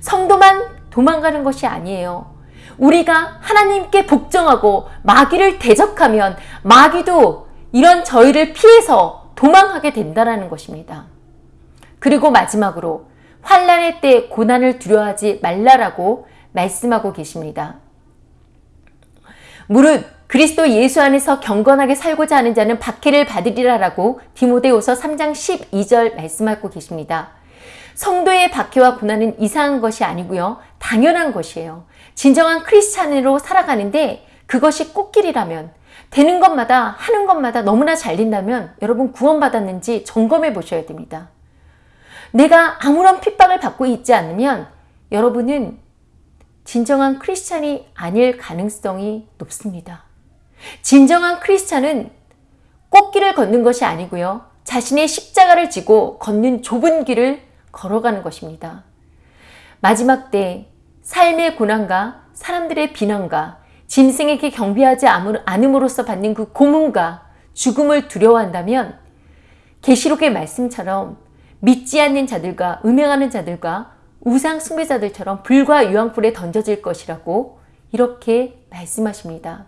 Speaker 1: 성도만 도망가는 것이 아니에요. 우리가 하나님께 복종하고 마귀를 대적하면 마귀도 이런 저희를 피해서 도망하게 된다는 것입니다. 그리고 마지막으로 환란의 때 고난을 두려워하지 말라라고 말씀하고 계십니다. 무릇 그리스도 예수 안에서 경건하게 살고자 하는 자는 박해를 받으리라라고 디모데후서 3장 12절 말씀하고 계십니다. 성도의 박해와 고난은 이상한 것이 아니고요. 당연한 것이에요. 진정한 크리스찬으로 살아가는데 그것이 꽃길이라면 되는 것마다 하는 것마다 너무나 잘 된다면 여러분 구원받았는지 점검해 보셔야 됩니다. 내가 아무런 핍박을 받고 있지 않으면 여러분은 진정한 크리스찬이 아닐 가능성이 높습니다. 진정한 크리스찬은 꽃길을 걷는 것이 아니고요. 자신의 십자가를 지고 걷는 좁은 길을 걸어가는 것입니다. 마지막 때 삶의 고난과 사람들의 비난과 짐승에게 경비하지 않음으로써 받는 그 고문과 죽음을 두려워한다면 계시록의 말씀처럼 믿지 않는 자들과 음행하는 자들과 우상 숭배자들처럼 불과 유황불에 던져질 것이라고 이렇게 말씀하십니다.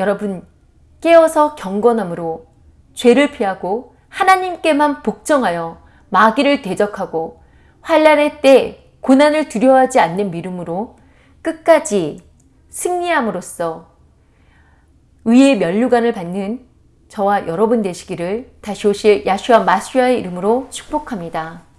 Speaker 1: 여러분 깨어서 경건함으로 죄를 피하고 하나님께만 복종하여 마귀를 대적하고 환란의 때 고난을 두려워하지 않는 믿음으로 끝까지 승리함으로써 의의 면류관을 받는 저와 여러분 되시기를 다시 오실 야슈와 마슈아의 이름으로 축복합니다.